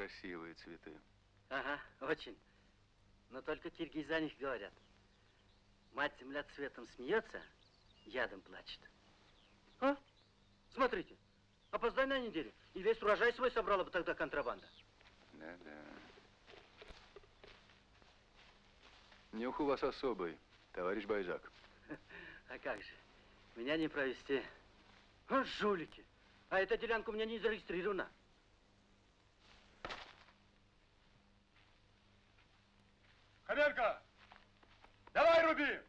красивые цветы. Ага, очень. Но только киргизы о них говорят. Мать земля цветом смеется, ядом плачет. А? Смотрите, опоздай на неделю, и весь урожай свой собрала бы тогда контрабанда. Да-да. Нюх у вас особый, товарищ Байзак. А как же, меня не провести. А, жулики. А эта делянка у меня не зарегистрирована. Хаберка, давай руби!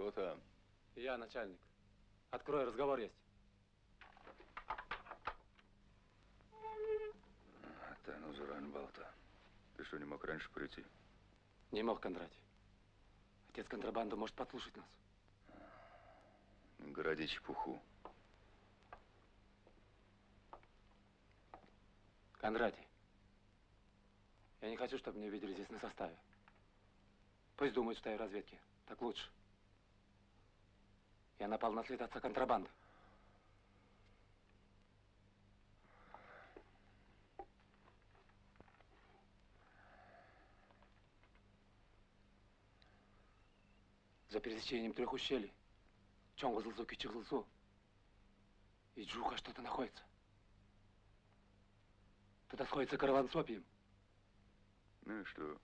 Кто там? Я начальник. Открой, разговор есть. Да ну, Зуран Балта. Ты что, не мог раньше прийти? Не мог, Кондратий. Отец контрабанды может подслушать нас. Городи чепуху. Кондратий, я не хочу, чтобы меня видели здесь на составе. Пусть думают, что я в разведке. Так лучше. Я напал на след отца контрабанды. За пересечением трех ущелий. Чонгузлсу, Кичиглсу. И Джуха что-то находится. Туда сходится караван с опием. Ну и что?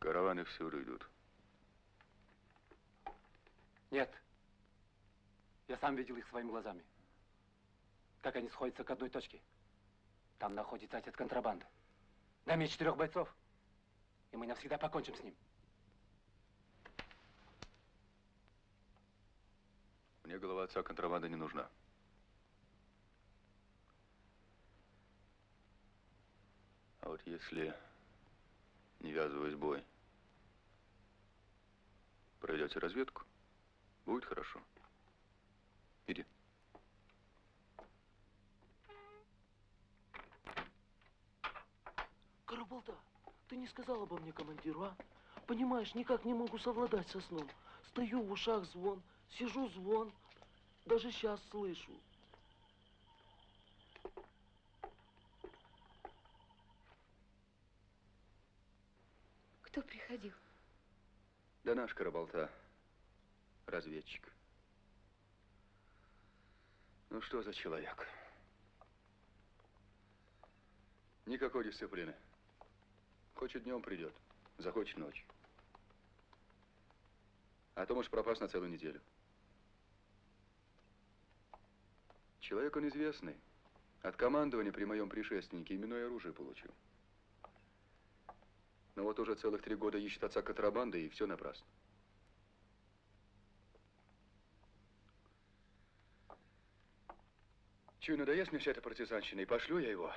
Караваны всюду идут. Нет. Я сам видел их своими глазами. Как они сходятся к одной точке. Там находится отец контрабанды. Дай мне четырех бойцов, и мы навсегда покончим с ним. Мне голова отца контрабанды не нужна. А вот если Не ввязываясь в бой. Пройдете разведку, будет хорошо. Иди. Карабалда, ты не сказал обо мне командиру, а? Понимаешь, никак не могу совладать со сном. Стою в ушах звон, сижу звон. Даже сейчас слышу. Кто приходил? Да наш Карабалта, разведчик. Ну что за человек? Никакой дисциплины. Хочет днем придет, захочет ночью. А то можешь пропасть на целую неделю. Человек он известный. От командования при моем предшественнике именное оружие получил. Но вот уже целых три года ищет отца контрабанды, и все напрасно. Чую, надоест мне вся эта партизанщина, и пошлю я его.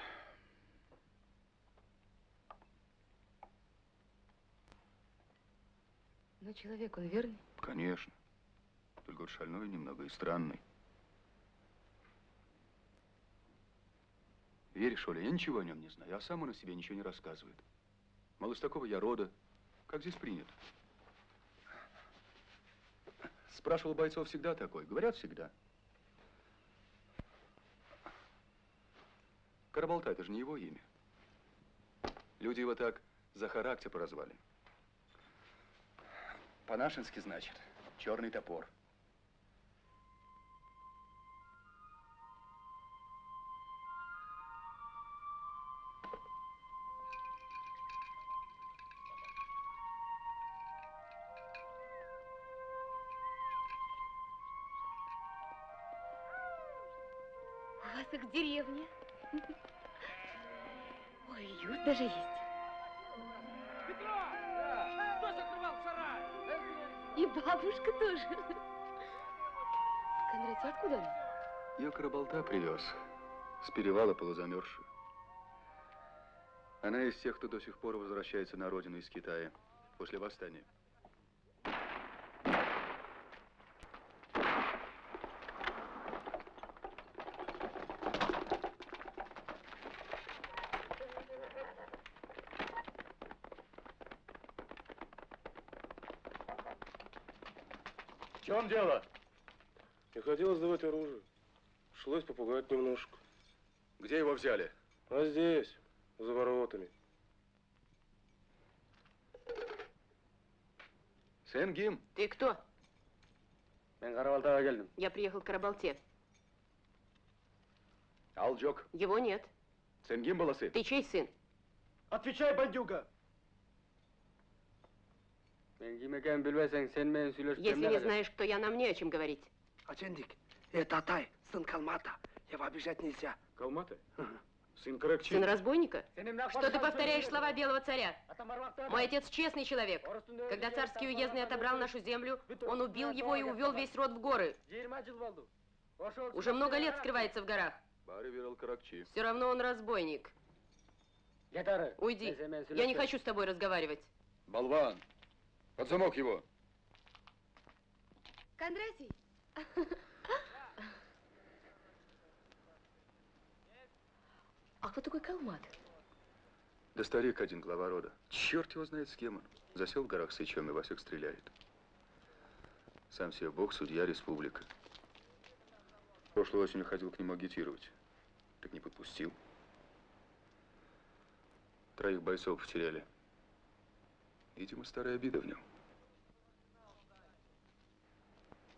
Но человек он верный. Конечно. Только вот шальной немного и странный. Веришь, Оля, я ничего о нем не знаю, а сам он о себе ничего не рассказывает. Мало с такого я рода. Как здесь принято? Спрашивал бойцов всегда такой. Говорят всегда. Карабалта, это же не его имя. Люди его так за характер прозвали. По-нашенски, значит, черный топор. Ее Карабалта привез. С перевала полузамерзшую. Она из тех, кто до сих пор возвращается на родину из Китая после восстания. В чем дело? Не хотел сдавать оружие. Пришлось попугать немножко. Где его взяли? А здесь, за воротами. Сенгим. Ты кто? Я приехал к Карабалте. Алджок. Его нет. Сенгим Баласы. Ты чей сын? Отвечай, бандюга! Если не знаешь, кто я, нам не о чем говорить. Ачендик, это Атай, сын Калмата. Его обижать нельзя. Калмата? Сын Каракчи. Сын разбойника? Что ты повторяешь слова белого царя? Мой отец честный человек. Когда царский уездный отобрал нашу землю, он убил его и увел весь род в горы. Уже много лет скрывается в горах. Все равно он разбойник. Уйди. Я не хочу с тобой разговаривать. Болван. Под замок его. Кондратий, а кто такой Калмат? Да старик один, глава рода. Черт его знает, с кем он. Засел в горах сычом и во всех стреляет. Сам себе бог, судья, республика. Прошлой осенью ходил к нему агитировать. Так не подпустил. Троих бойцов потеряли. Видимо, старая обида в нем.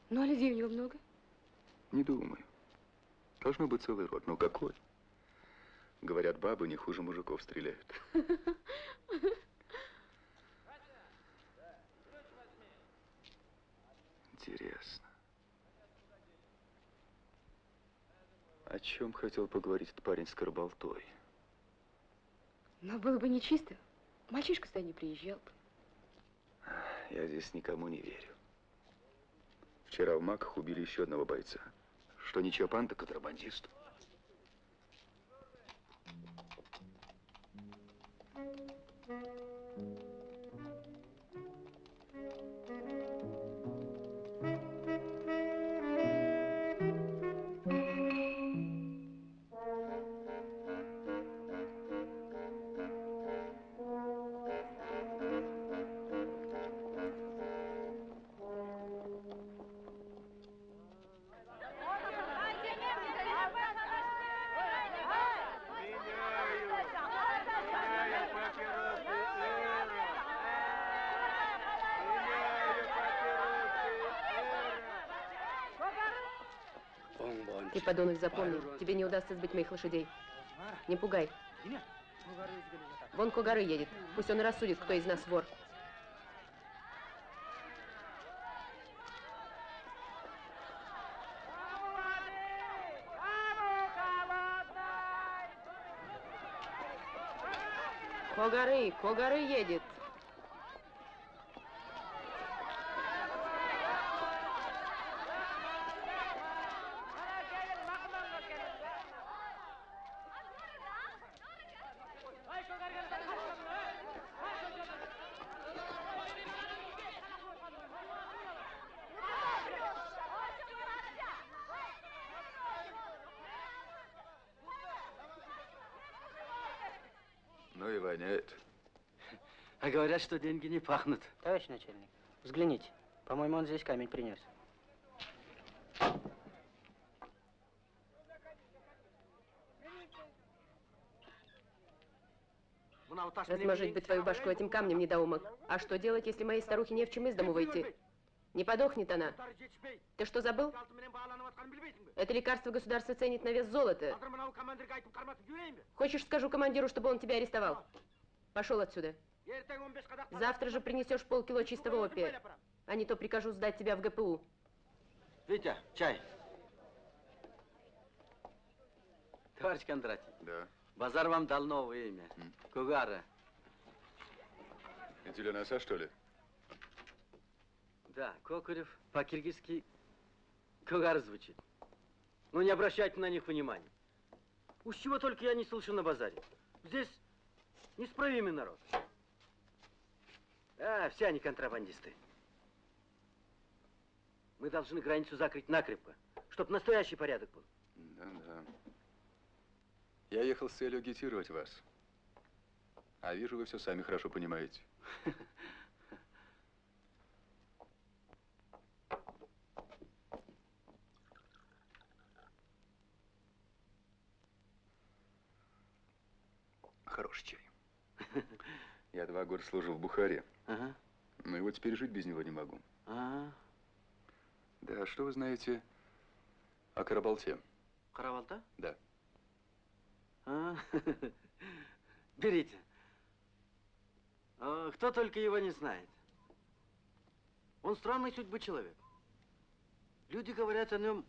Ну, а людей у него много? Не думаю. Должно быть целый род. Но какой? Говорят, бабы не хуже мужиков стреляют. Интересно. О чем хотел поговорить этот парень с Карболтой? Но было бы нечисто. Мальчишка сюда не приезжал бы. Я здесь никому не верю. Вчера в Маках убили еще одного бойца. Что не Чапан, так контрабандист. Подонок, запомни, тебе не удастся сбыть моих лошадей. Не пугай. Вон Когары едет. Пусть он рассудит, кто из нас вор. Когары, Когары едет. Ну и воняет. А говорят, что деньги не пахнут. Товарищ начальник, взгляните. По-моему, он здесь камень принес. Размажить бы твою башку этим камнем, недоумок. А что делать, если моей старухе не в чем из дому выйти? Не подохнет она. Ты что, забыл? Это лекарство государство ценит на вес золота. Хочешь, скажу командиру, чтобы он тебя арестовал? Пошел отсюда. Завтра же принесешь полкило чистого опия. А не то прикажу сдать тебя в ГПУ. Витя, чай. Товарищ Кондратий, Да. базар вам дал новое имя. М. Кугара. Это для носа, что ли? Да, Кокурев по-киргизски Кугар звучит. Но не обращайте на них внимания. Уж чего только я не слышу на базаре. Здесь неисправимый народ. А, все они контрабандисты. Мы должны границу закрыть накрепко, чтобы настоящий порядок был. Да, да. Я ехал с целью агитировать вас. А вижу, вы все сами хорошо понимаете. Хороший чай. Я два года служил в Бухаре, Ага. но и вот теперь жить без него не могу. А, Да, что вы знаете о Карабалте? Каравалта? Да. А, берите. А, Кто только его не знает. Он странной судьбы человек. Люди говорят о нем.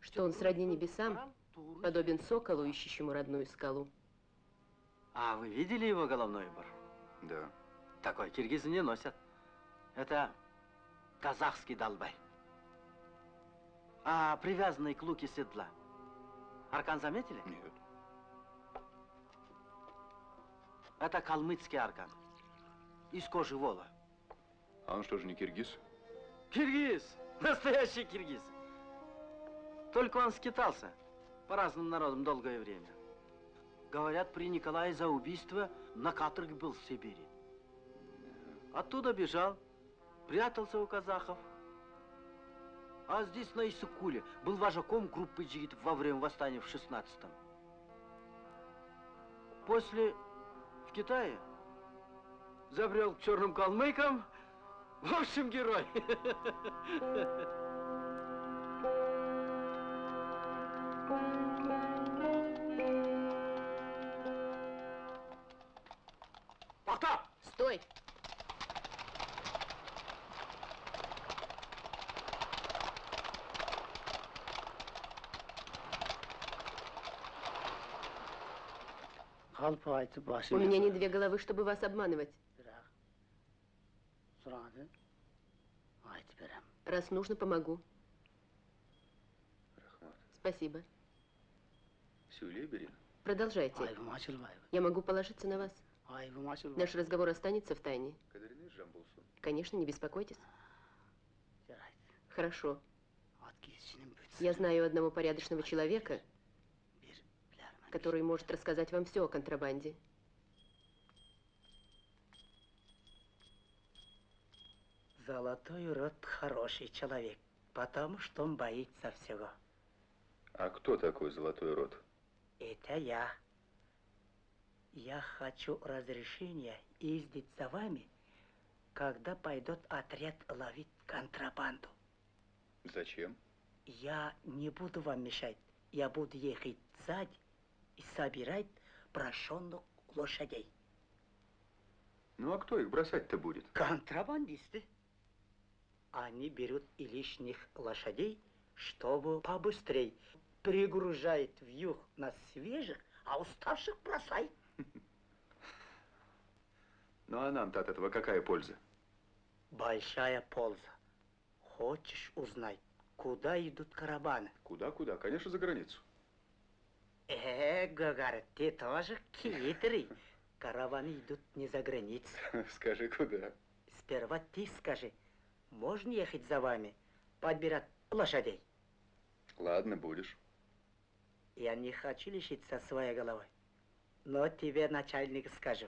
Что он сродни небесам, подобен соколу, ищущему родную скалу. А вы видели его головной убор? Да. Такой киргизы не носят. Это казахский долбай. А привязанный к луке седла. Аркан заметили? Нет. Это калмыцкий аркан. Из кожи вола. А он что же не киргиз? Киргиз! Настоящий киргиз! Только он скитался по разным народам долгое время. Говорят, при Николае за убийство на каторге был в Сибири. Оттуда бежал, прятался у казахов. А здесь, на Иссыкуле, был вожаком группы джигитов во время восстания в 16-м. После в Китае забрел к черным калмыкам. В общем, герой. Стой! У басын меня не две головы, чтобы вас обманывать. бірақ сұрады айтып берем Раз нужно, помогу. Рахмат. Спасибо. Сюлейберин? Продолжайте. айыбым ашылбайбы Я могу положиться на вас. айыбым ашылбайбы Наш разговор останется в тайне. Кадырный Жамбулсун. Конечно, не беспокойтесь. жарайды Хорошо. ат киізшінің Я знаю одного порядочного человека, бір білермін который может рассказать вам все о контрабанде. Золотой рот хороший человек, потому что он боится всего. А кто такой Золотой Рот? Это я. Я хочу разрешения ездить за вами, когда пойдет отряд ловить контрабанду. Зачем? Я не буду вам мешать. Я буду ехать сзади и собирать брошенных лошадей. Ну а кто их бросать-то будет? Контрабандисты. Они берут и лишних лошадей, чтобы побыстрее пригружает в юг на свежих, а уставших бросай. Ну а нам-то от этого какая польза? Большая польза. Хочешь узнать, куда идут караваны? Куда-куда? Конечно, за границу. Э, Гагар, ты тоже хитрый. Караваны идут не за границу. Скажи, куда? Сперва ты скажи, можно ехать за вами, подбирать лошадей? Ладно, будешь. Я не хочу лишиться своей головы. Но тебе, начальник, скажу.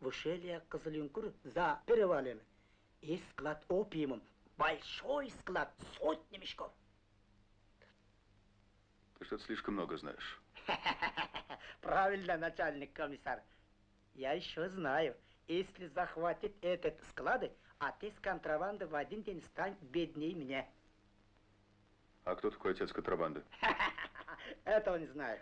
В ущелье Козыленкур за перевалами есть склад опиумом. Большой склад, сотни мешков. Ты что-то слишком много знаешь. Правильно, начальник комиссар. Я еще знаю, если захватит этот склады, а ты с контрабанды в один день стань беднее меня. А кто такой отец контрабанды? Этого не знаю.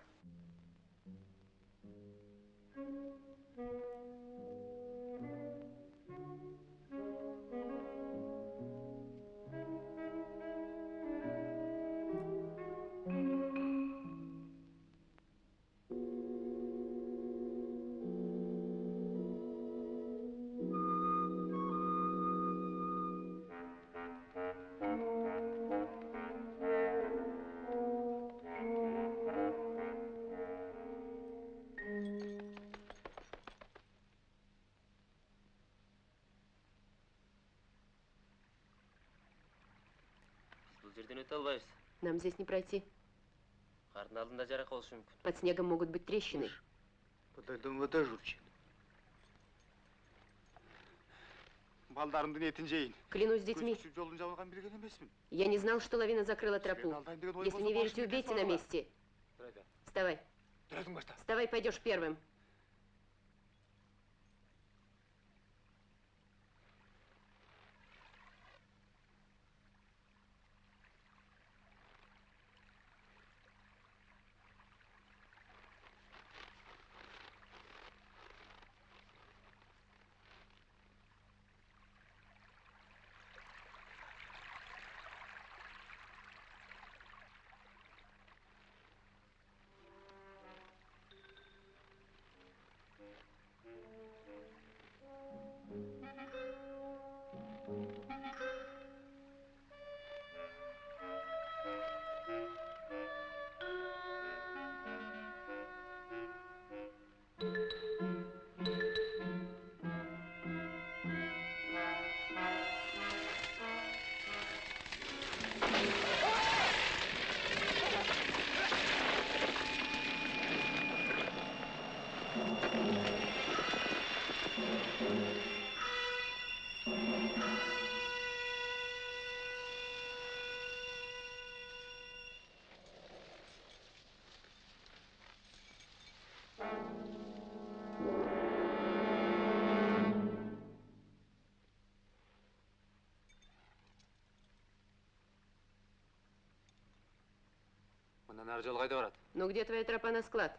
Бұл жерден өте албайбыз Нам здесь не пройти. қардың алдында жарақ болушы мүмкін Под снегом могут быть трещины. Подойдем вода журчит. Балдарымдын этин жейин. Клянусь детьми, Көз жолун жабылган билген эмесмин. я не знал, что лавина закрыла тропу. Если не верите, убейте на месте. Вставай. Вставай, пойдешь первым. Мына нары жол кайда барат Ну где твоя тропа на склад?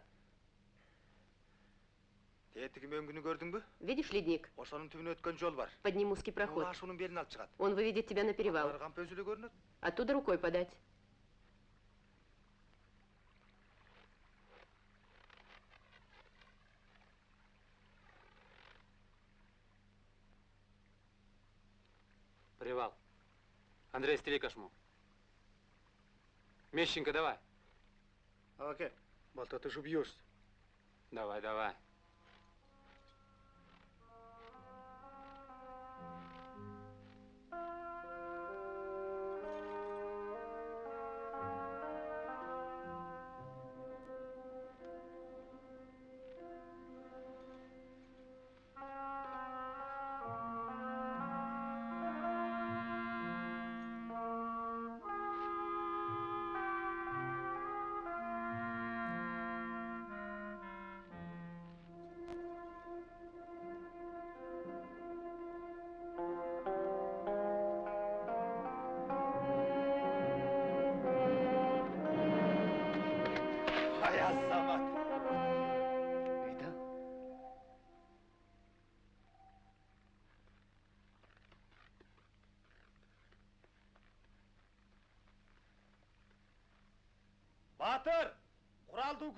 Тетиги мөңгүнү көрдүңбү? Видишь ледник? Ошонун түбүнө өткөн жол бар. Под ним узкий проход. Ашуунун белин алып чыгат. Он выведет тебя на перевал. Алар кампы өзү эле көрүнөт. Оттуда рукой подать. привал андрей стели кошму мещенко давай Аке, балта ты ж убьешься. давай давай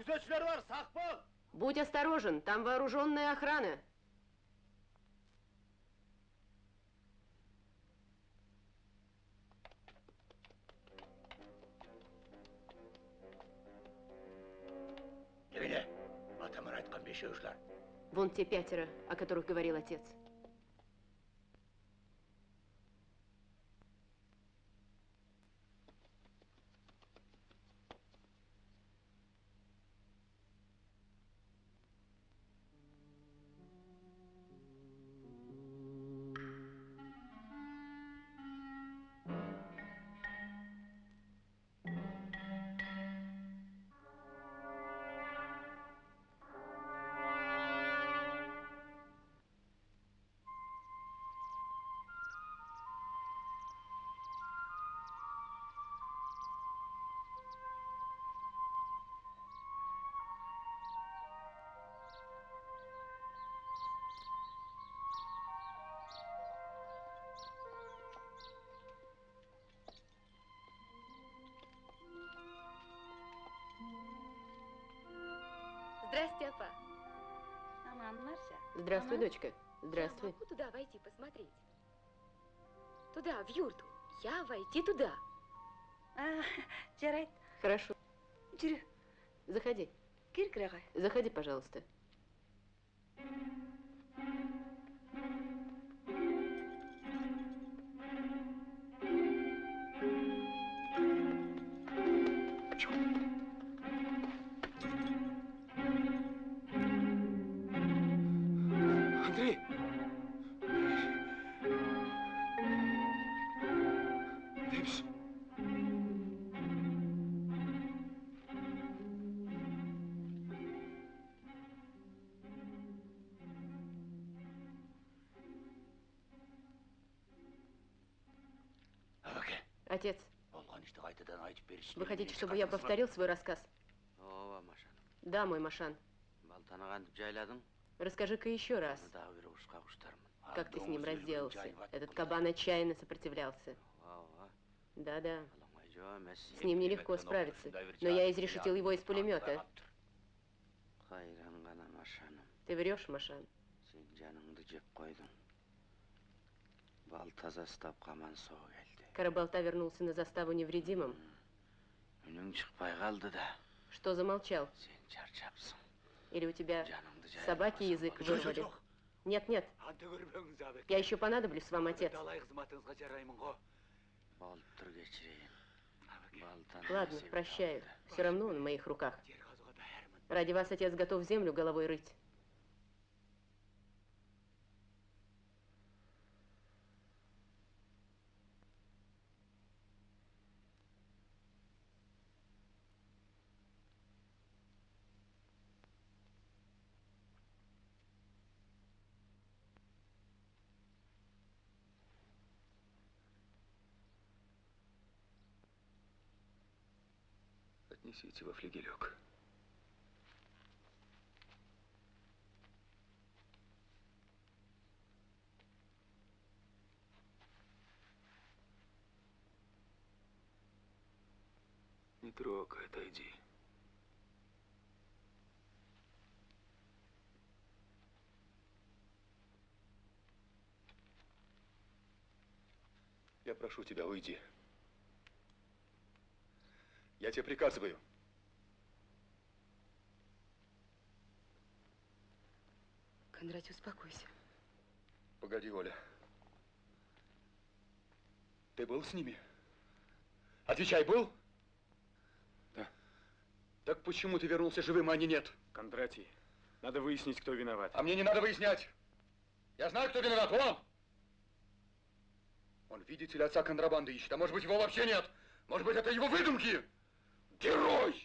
күзетшілер бар, сақ бол! Будь осторожен, там вооруженная охрана. Немене? Атаман айтқан бешеушілер. Вон те пятеро, о которых говорил отец. Здравствуй, Ага. дочка. Здравствуй. Я могу туда войти, посмотреть? Туда, в юрту. Я войти туда. А, жарайт. Хорошо. Жүрі, Заходи. кір кірағай. Заходи, пожалуйста. Андрей! Вы хотите, чтобы я повторил свой рассказ? Да, мой Машан. Расскажи-ка еще раз, ушка куштармын как ты с ним разделался. Этот кабан отчаянно сопротивлялся. Да-да. С ним нелегко справиться. Но я изрешетил его из пулемета. Ты врешь, Машан. Карабалта вернулся на заставу невредимым. Үнүң чыкпай калды да Что замолчал? сен чарчапсың Или у тебя собаки язык вырвали? Нет, нет, я еще понадоблюсь вам, отец. Ладно, прощаю. Все равно он в моих руках. Ради вас отец готов землю головой рыть. Отнесите во флигелек. Не трогай, отойди. Я прошу тебя, уйди. Я тебе приказываю. Кондратий, успокойся. Погоди, Оля. Ты был с ними? Отвечай, был? Да. Так почему ты вернулся живым, а они нет? Кондратий, надо выяснить, кто виноват. А мне не надо выяснять. Я знаю, кто виноват. Он! Он, видите ли, отца контрабанды ищет. А может быть, его вообще нет. Может быть, это его выдумки. Герой!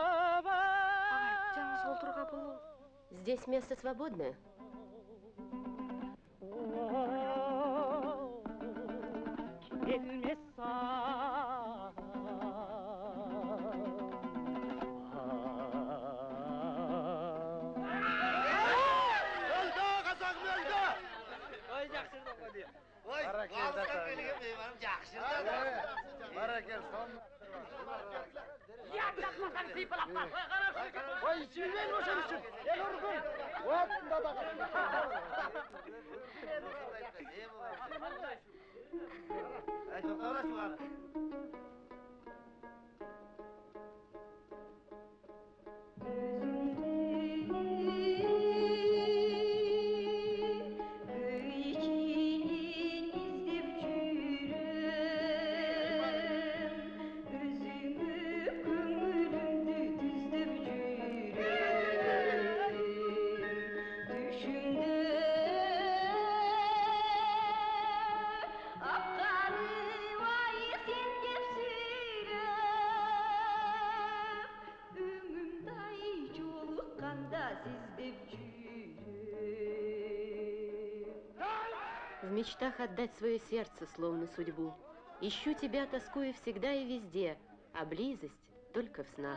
Ағай, жаңыз отырға бұл Здесь место свободное. Өлді, Алыстан келген мейманым жақсы Баракел, Ой, сүймен ошен үшін. Ел ұргын. Уақытында да Ай, тоқтаура шуғаны. В Мечтах отдать свое сердце, словно судьбу. Ищу тебя, тоскуя всегда и везде, а близость только в снах.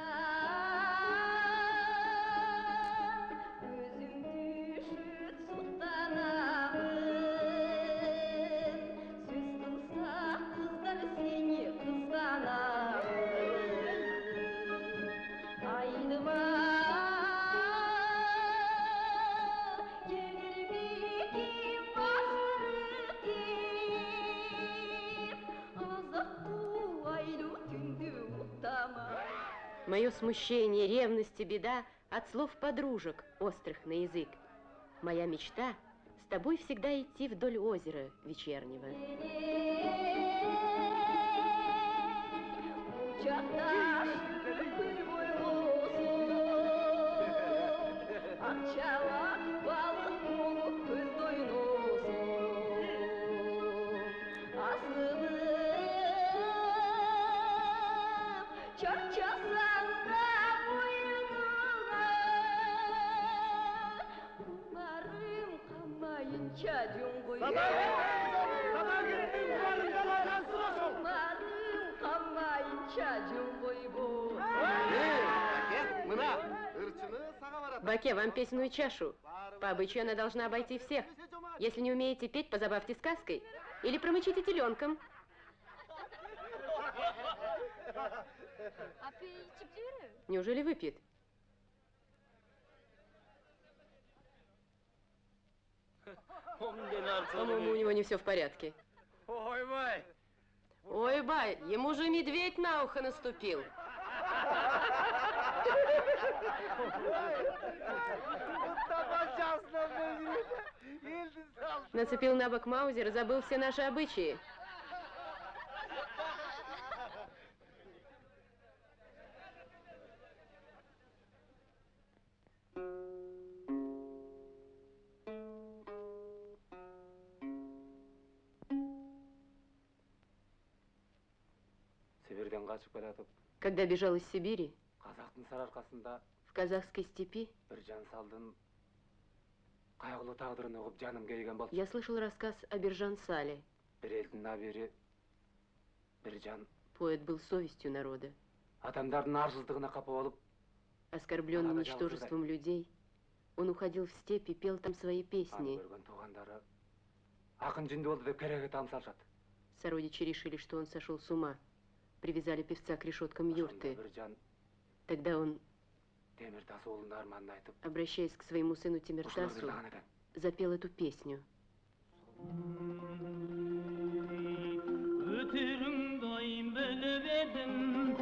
Мое смущение, ревность и беда от слов подружек, острых на язык. Моя мечта с тобой всегда идти вдоль озера вечернего. Баке, вам песенную чашу. По обычаю она должна обойти всех. Если не умеете петь, позабавьте сказкой. Или промычите теленком. Неужели выпьет? По-моему, у него не все в порядке. Ой, бай! Ой, бай, ему же медведь на ухо наступил. Нацепил на бок Маузер забыл все наши обычаи. Когда бежал из Сибири, в казахской степи, жан жаным я слышал рассказ о Бержан Сале. Поэт был совестью народа. Оскорбленный Надо ничтожеством людей, он уходил в степь и пел там свои песни. Сородичи решили, что он сошел с ума. Привязали певца к решеткам юрты. Тогда он, обращаясь к своему сыну Тимиртасу, запел эту песню. Ötüründayım böyle verdim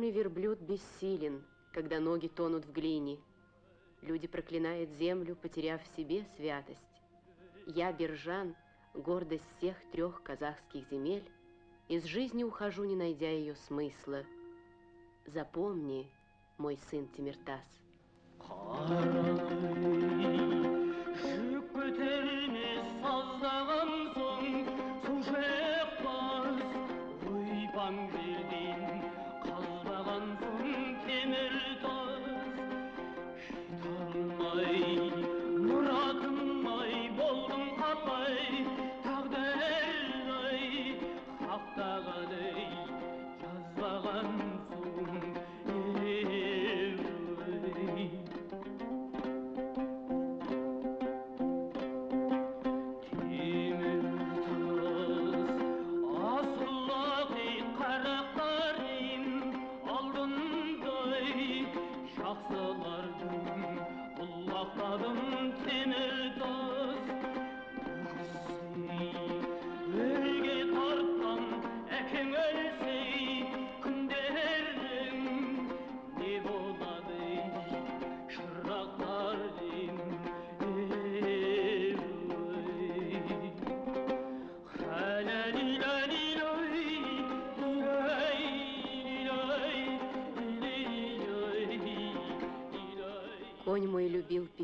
Черный верблюд бессилен, когда ноги тонут в глине. Люди проклинают землю, потеряв в себе святость. Я, Бержан, гордость всех трех казахских земель, из жизни ухожу, не найдя ее смысла. Запомни, мой сын Тимиртас. Жүк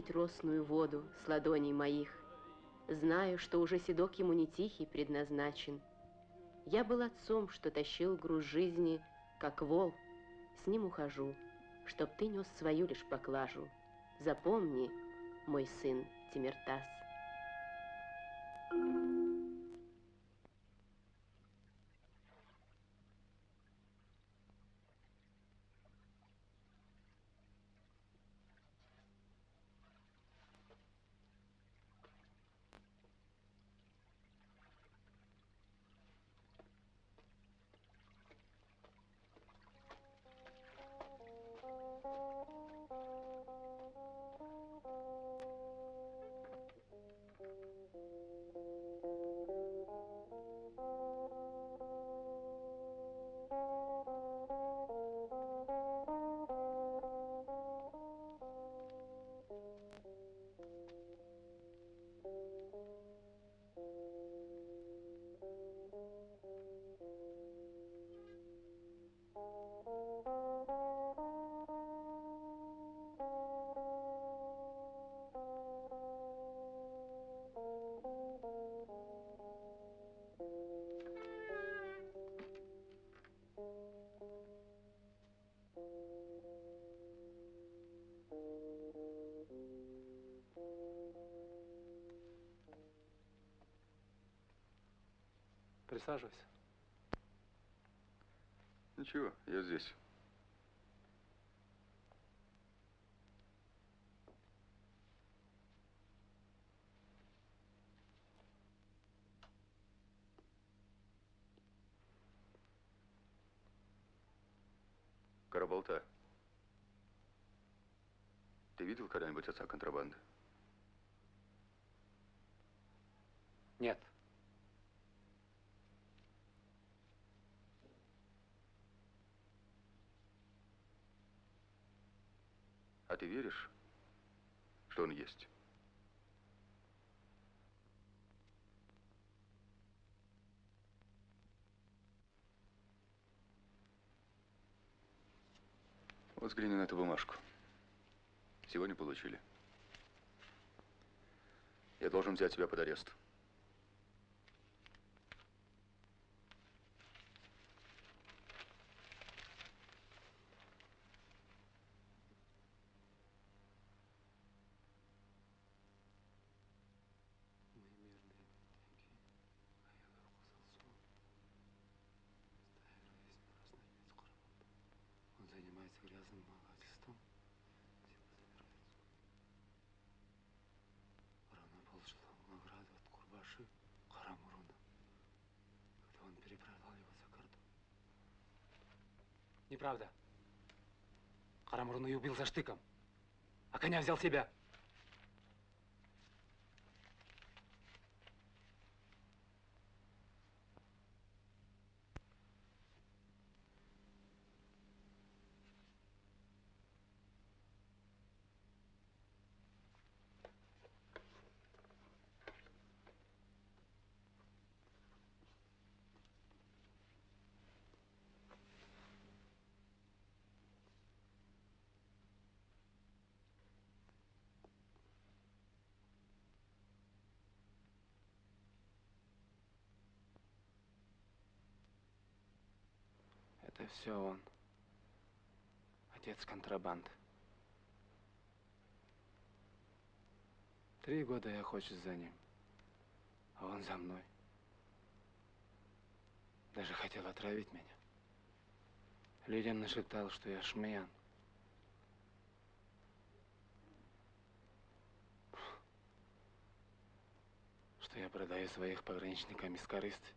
пить росную воду с ладоней моих. Знаю, что уже седок ему не тихий предназначен. Я был отцом, что тащил груз жизни, как вол. С ним ухожу, чтоб ты нес свою лишь поклажу. Запомни, мой сын Тимиртас. Присаживайся. Ничего, я здесь. Караболта. Ты видел когда-нибудь отца контрабанды? Нет. А ты веришь, что он есть? Вот взгляни на эту бумажку. Сегодня получили. Я должен взять тебя под арест. Он занимается грязным вымогательством. Равно получил награду от Курбаши Карамуруна, когда он переправлял его за кордон. Неправда. Карамурун ее убил за штыком, а коня взял себя. Это все он. Отец контрабанды. Три года я охочусь за ним, а он за мной. Даже хотел отравить меня. Людям нашептал, что я шмеян. Что я продаю своих пограничникам из корысти.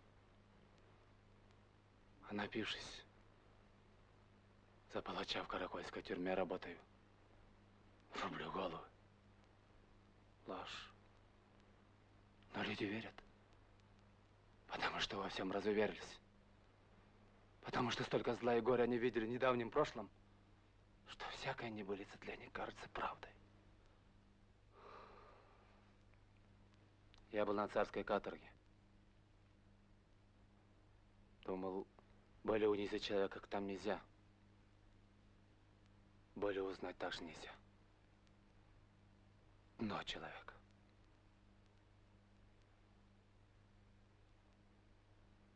А напившись, за палача в каракольской тюрьме работаю. Рублю голову. Ложь. Но люди верят. Потому что во всем разуверились. Потому что столько зла и горя они видели в недавнем прошлом, что всякая небылица для них кажется правдой. Я был на царской каторге. Думал, более унизить человека там нельзя. Более узнать также нельзя. Дно человека.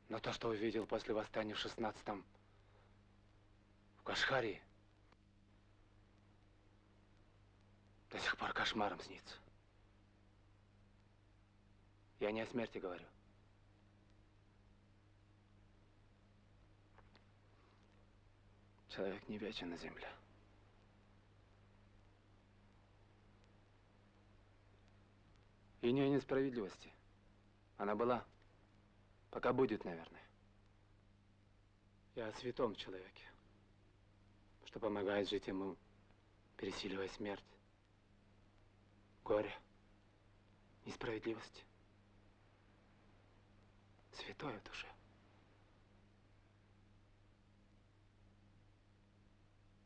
Но то, что увидел после восстания в шестнадцатом в Кашхарии, до сих пор кошмаром снится. Я не о смерти говорю. Человек не вечен на земле. И не о несправедливости. Она была. Пока будет, наверное. Я о святом человеке, что помогает жить ему, пересиливая смерть, горе, несправедливость. Святое в душе.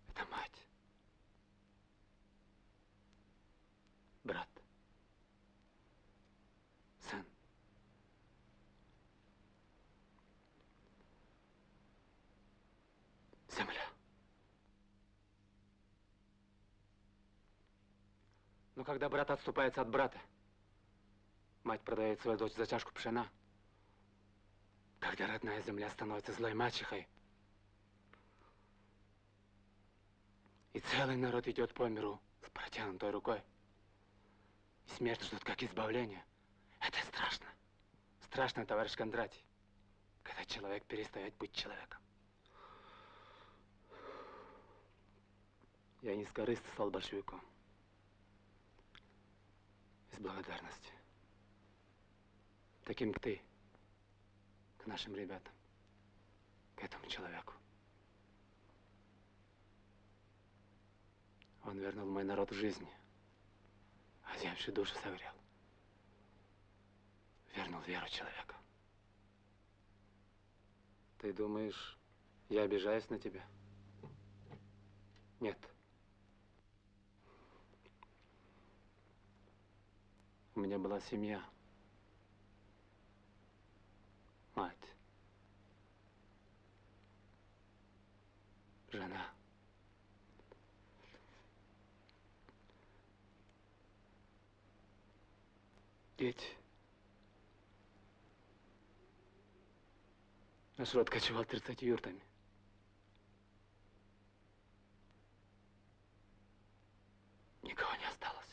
Это мать. Брат. Сын. Земля. Но когда брат отступается от брата, мать продает свою дочь за чашку пшена, когда родная земля становится злой мачехой, и целый народ идет по миру с протянутой рукой, и смерть ждут как избавление, это страшно. Страшно, товарищ Кондратий, когда человек перестает быть человеком. Я не с корысти стал большевиком. Из благодарности. Таким, как ты, к нашим ребятам, к этому человеку. Он вернул мой народ в жизни, а земшую душу согрел. Вернул веру человека. Ты думаешь, я обижаюсь на тебя? Нет. У меня была семья. Мать. Жена. Дети. Наш род кочевал 30 юртами. Никого не осталось.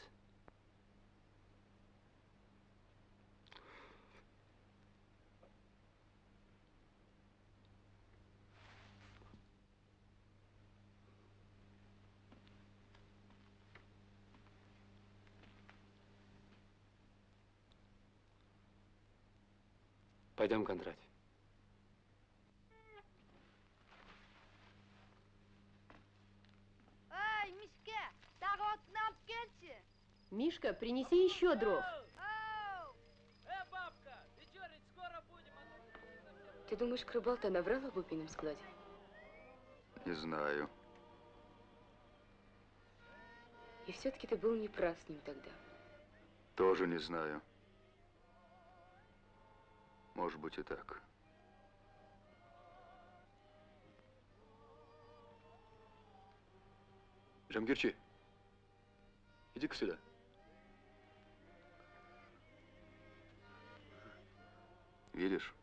Пойдем, Кондратий. Эй, Мишка, таротны алып келші. Мишка, принеси еще дров. Э, бабка, вечерить скоро будем, Ты думаешь, Крыбал-то наврал об убийном складе? Не знаю. И все-таки ты был неправ с ним тогда. Тоже не знаю. Может быть и так. Джамгирчи, иди-ка сюда. Видишь?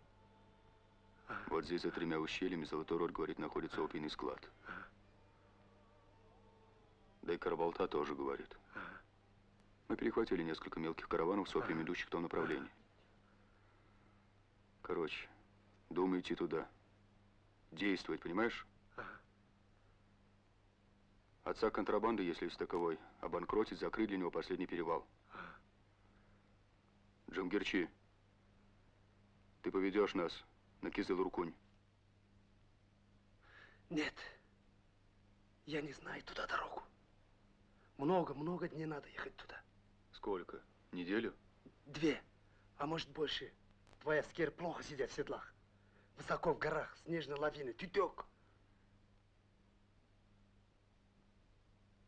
Вот здесь за тремя ущельями Золотой Рот, говорит, находится опийный склад. Да и Карабалта тоже говорит. Мы перехватили несколько мелких караванов с опием, идущих в том направлении. Короче, думаю идти туда. Действовать, понимаешь? Отца контрабанды, если есть таковой, обанкротить, закрыть для него последний перевал. Джамгерчи, ты поведешь нас на Кизыл-Рукунь. Нет, я не знаю туда дорогу. Много-много дней надо ехать туда. Сколько? Неделю? Две, а может больше. Твоя скер плохо сидят в седлах. Высоко в горах, снежные лавины, тютек.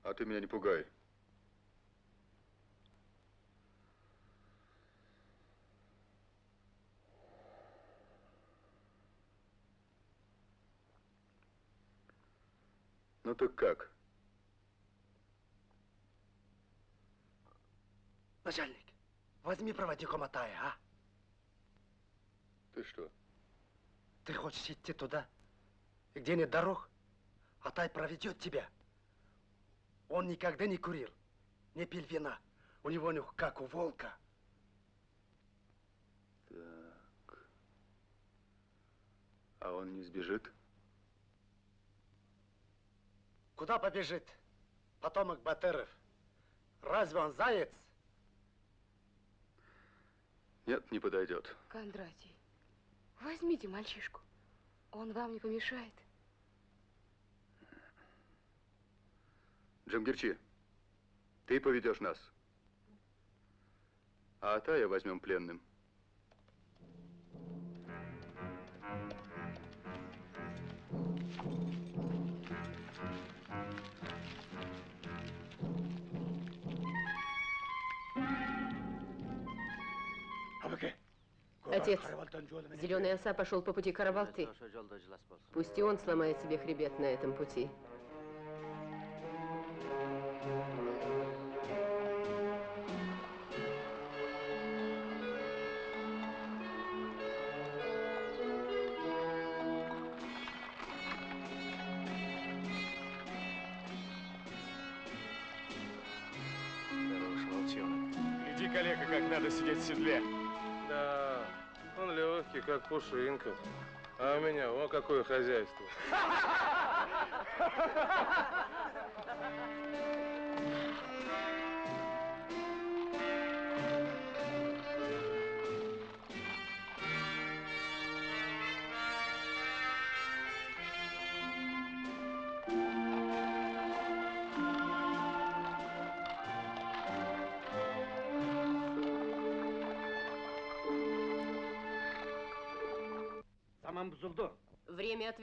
А ты меня не пугай. Ну так как? Начальник, возьми проводником Атая, а? Ты что? Ты хочешь идти туда, где нет дорог? Атай проведет тебя. Он никогда не курил, не пил вина. У него нюх, как у волка. Так. А он не сбежит? Куда побежит потомок Батыров? Разве он заяц? Нет, не подойдет. Кондратий, возьмите мальчишку. Он вам не помешает. Джамгирчи, ты поведешь нас. А Атая возьмем пленным. Отец, зеленый оса пошел по пути Карабалты. Пусть и он сломает себе хребет на этом пути. Пушинка. А у меня, о, какое хозяйство.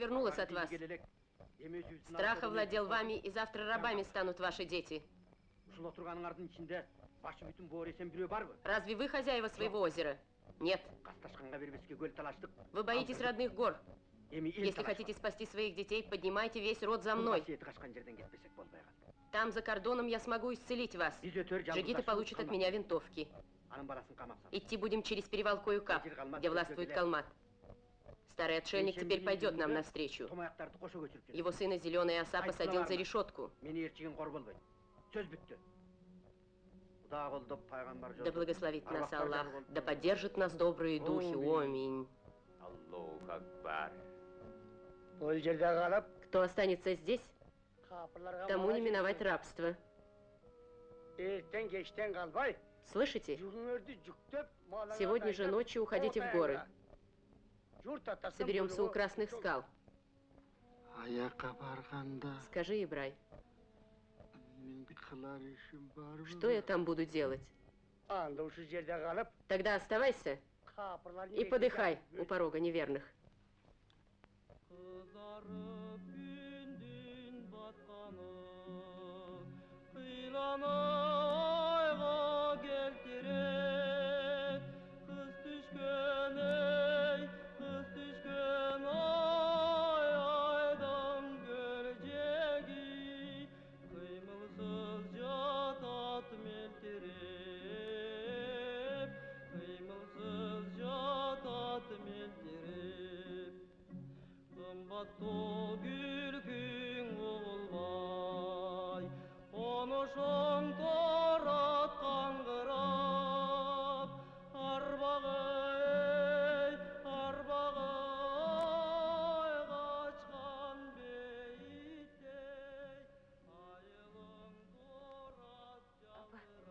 Время отвернулось от вас. Страх овладел вами, и завтра рабами станут ваши дети. Ушыл отырғаныңардың ішінде башы бүтін боресен біреу бар ғой. Разве вы хозяева своего озера? Нет. Қасташқанға бербеске көл талаштық. Вы боитесь родных гор. Эми ел Если талашпақ. хотите спасти своих детей, поднимайте весь род за мной. Қасиеті қашқан жерден кетпесек болмай қалды. Там, за кордоном, я смогу исцелить вас. Біз өтер жалғыз Джигиты ашып получат от қалмақ. меня винтовки. Аның баласын қамап сал. Идти будем через перевал Коюкап, где властвует Калмат. Старый отшельник теперь пойдет нам навстречу. Томаяқтарды қоша көтеріп жүр. Его сына Зеленый Оса посадил за решетку. Мені ертеген қор болбайды. Сөз бітті. Құда қолдап пайғамбар Да благословит нас Аллах, да поддержит нас добрые духи. Аминь. Аллаху Акбар. Ол жерде қалып, Кто останется здесь, қапырларға тому не бала миновать рабство. Ертең кештен қалбай, Слышите? жүгіңерді жүктеп, малыңа Сегодня же тайып, ночью уходите в горы. жұрт атасын Соберемся у бұйрығы. Красных скал. Аяққа барғанда Скажи, Ибрай, мен бір қылар ішім бар что я там буду делать? анда осы жерде қалып Тогда оставайся қапырлар и подыхай у порога неверных. ayға tatlı gülgün olmay Konuşun torat kangırap Arbağay, arbağay Kaçkan beyittey Ayılın torat yangırap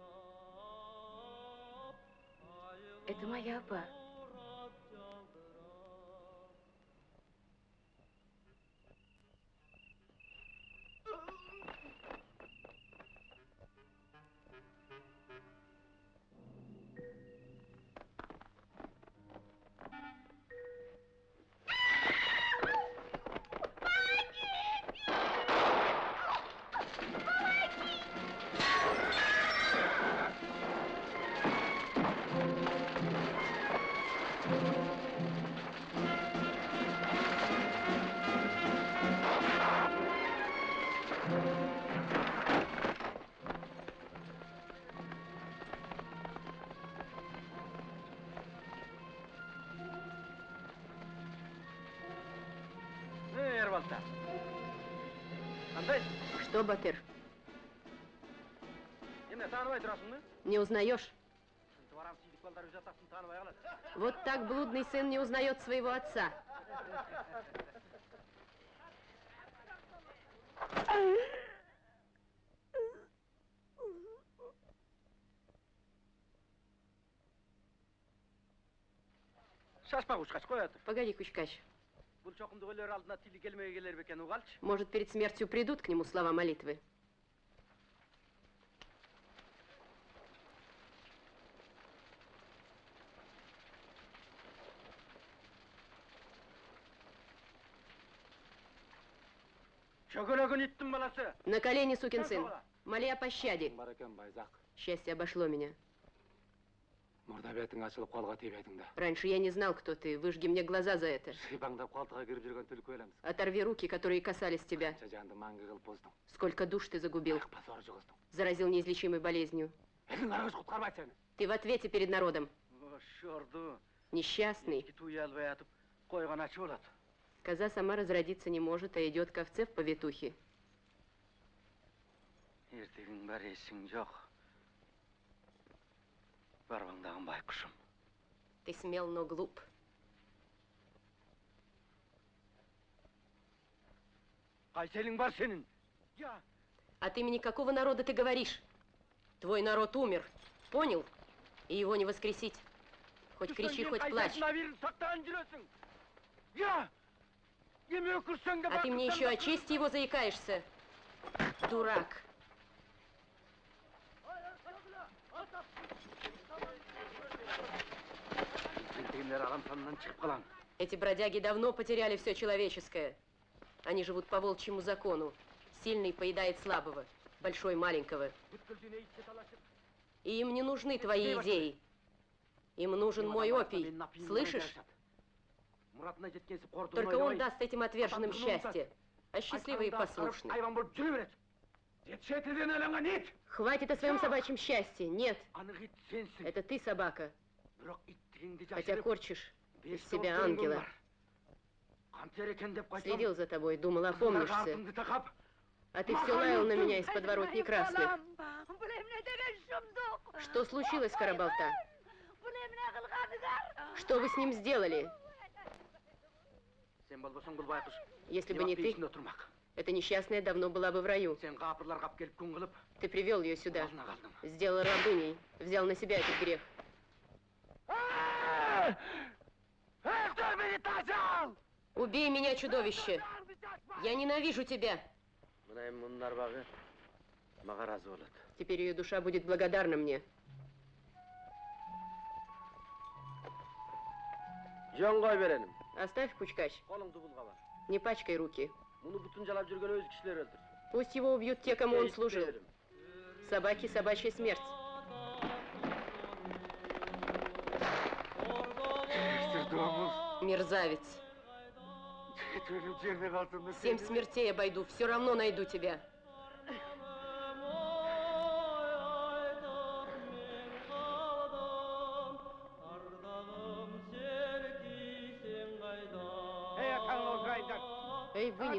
Это моя ба. Что, Бакер, не узнаешь? Вот так блудный сын не узнает своего отца. Погоди, Кучкач. Может, перед смертью придут к нему слова молитвы? На колени, сукин сын. Моли о пощаде. Счастье обошло меня мұрда бетің ашылып қолға тибедің да Раньше я не знал, кто ты. Выжги мне глаза за это. шипаңдап қалтаға кіріп жүрген түлкі өлеміз Оторви руки, которые касались тебя. қанша жанды мәңгі қылып боздың Сколько душ ты загубил. позор жұғыздың Заразил неизлечимой болезнью. елдің арыз құтқармайды сені Ты в ответе перед народом. Шорды. Несчастный. Туй албай атып, қойған ачы болады. Коза сама разродиться не может, а идет к овце в повитухе. ертегің бар есің жоқ барбаңдаған байқұшым Ты смел, но глуп. қайселің бар сенің я От имени какого народа ты говоришь? Твой народ умер. Понял? И его не воскресить. Хоть кричи, хоть плачь. берін сақтаған жүресің я еме өкірсең де А ты мне еще о чести его заикаешься. Дурак. Эти бродяги давно потеряли все человеческое. Они живут по волчьему закону. Сильный поедает слабого, большой маленького. И им не нужны твои идеи. Им нужен мой опий. Слышишь? Только он даст этим отверженным счастье. А счастливые и Хватит о своем собачьем счастье. Нет, анық ит сенсің это ты собака. бірақ иттігіңді Хотя жашырып корчишь из бес себя тауық ангела. бар. қантер екен деп қайтам Следил за тобой, думал, опомнишься. артымды тақап А ты все лаял на меня из подворотни красных. Бұл емне деген сұмдық. Что случилось, Карабалта? Бұл емне қылғаныңар. Что вы с ним сделали? сен болбосоң бұл байқұш Если бы не ты, ішінде отырмақ эта несчастная давно была бы в раю. Ты привел ее сюда, сделал рабыней, взял на себя этот грех. Убей меня, чудовище! Я ненавижу тебя! болады Теперь ее душа будет благодарна мне. Оставь, Пучкач, не пачкай руки. мұны бүтін жалап жүрген өз кішілер өлтірсін Пусть его убьют те, кому он служил. Собаки собачья смерть. Мерзавец. Семь смертей обойду, все равно найду тебя.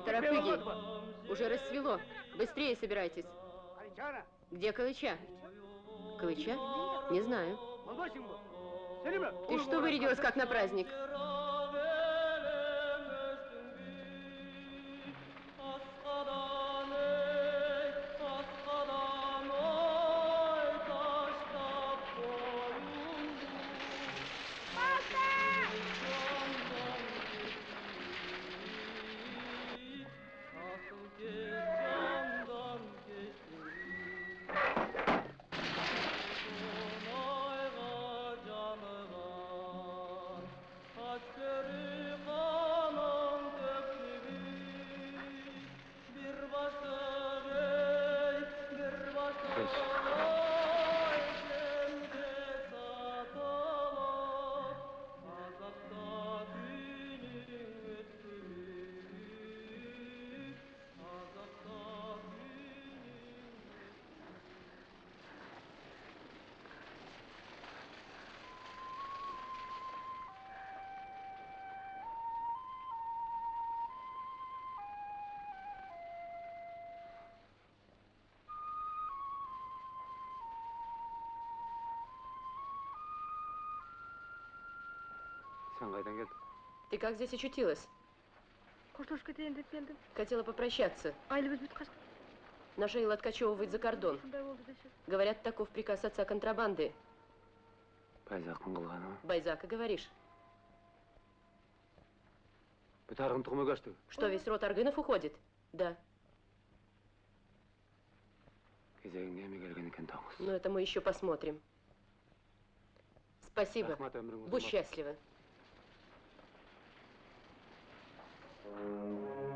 Торопыги. Уже рассвело. Быстрее собирайтесь. Где Калыча? Калыча? Не знаю. Ты что вырядилась, как на праздник? Sen қайдан келдің? Ты как здесь очутилась? Қоштасып кетейін деп келдім. Хотела попрощаться. Айлы біз бүт қашқан. Наша Ила откачевывает за кордон. Сондай болды десе. Говорят, таков приказ отца контрабанды. Байзақтың қылғаны ма? Байзака, говоришь? Бүт арғын тұқымы көшті. Что, весь род Аргынов уходит? Да. Кезегінде еме келген екен таңыз. Но это мы еще посмотрим. Спасибо. Рахмат өмірің Будь ұзақ. счастлива. Thank you.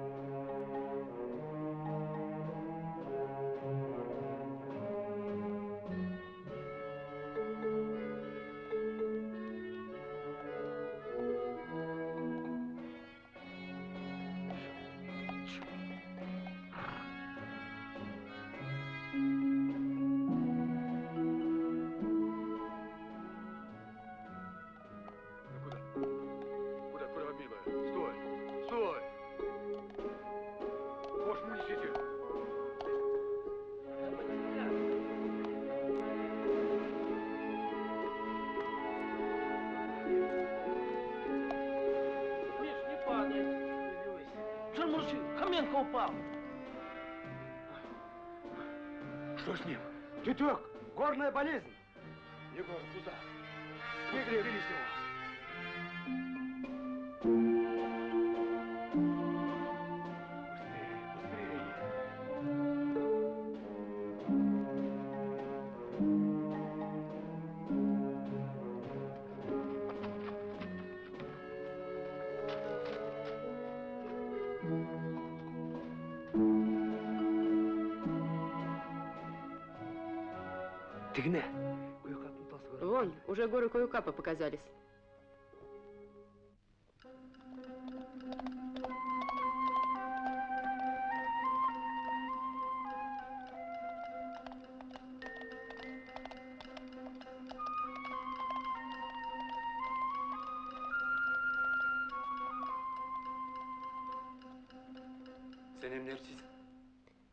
Уже горы Коюкапа показались.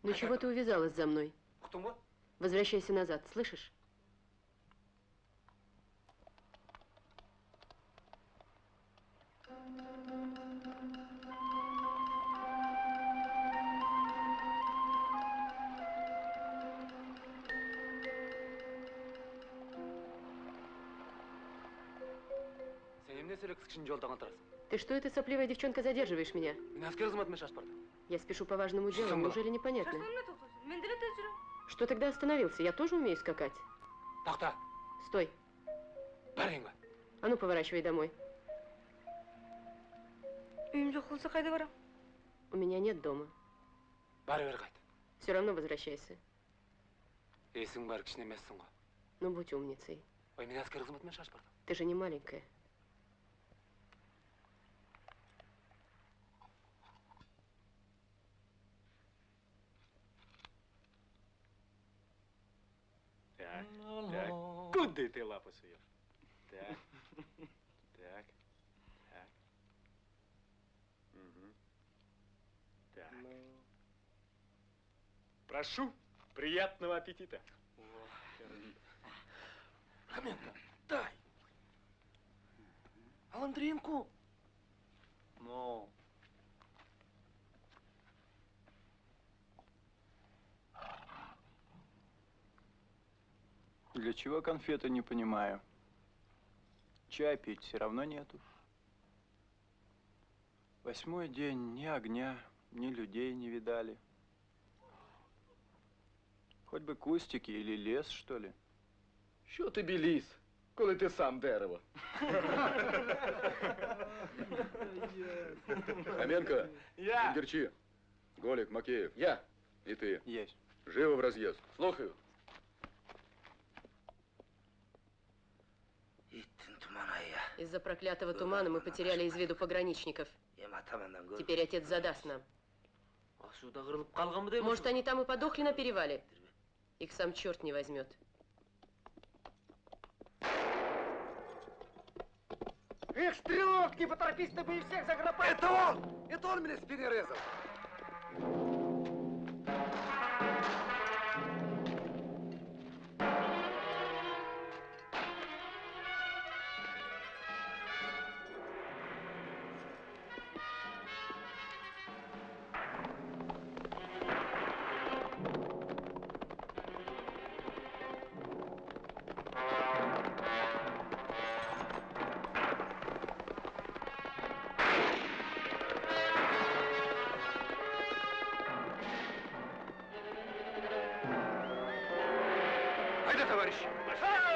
Ну чего ты увязалась за мной? Возвращайся назад, слышишь? Ты что это, сопливая девчонка, задерживаешь меня? Мен әскер қызметіме шашып бардым. Я спешу по важному делу, Что было? неужели непонятно? Шашылымны тоқтасын. Мен деле тез жүрем. Что тогда остановился? Я тоже умею скакать. Тақта, Стой. бәріңгі. А ну, поворачивай домой. Үйім жоқ болса қайда барам? У меня нет дома. Бәрі бері қайт. Все равно возвращайся. Есің бар кішіне емессің ғой. Ну, будь умницей. Ой, мен әскер қызметіме шашып бардым. Ты же не маленькая. Куда ты лапу суешь? Так, так, так. Мгм. Так. Прошу, приятного аппетита. Хоменко, дай. Аландринку. Ну. Для чего конфеты, не понимаю. Чай пить все равно нету. Восьмой день ни огня, ни людей не видали. Хоть бы кустики или лес, что ли. Що тобі ліс, коли ти сам дерево? Хоменко, Я. Голик, Макеев. Я. И ты. Есть. Живо в разъезд. Слухаю. Из-за проклятого тумана мы потеряли из виду пограничников. Теперь отец задаст нам. Может, они там и подохли на перевале? Их сам черт не возьмет. Эх, стрелок, не поторопись, ты бы их всех заграпал. Это он! Это он меня в спине Это, товарищи!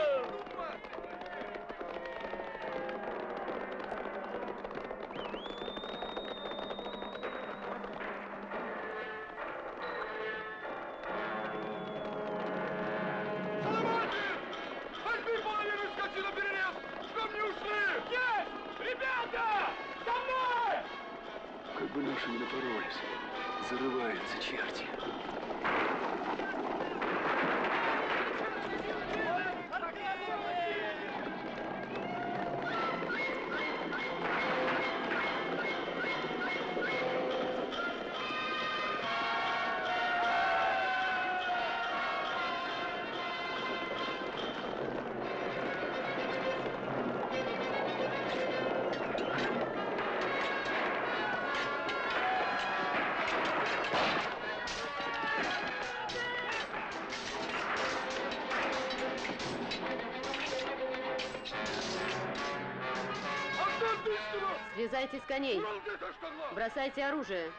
Слезайте с коней. Бросайте оружие.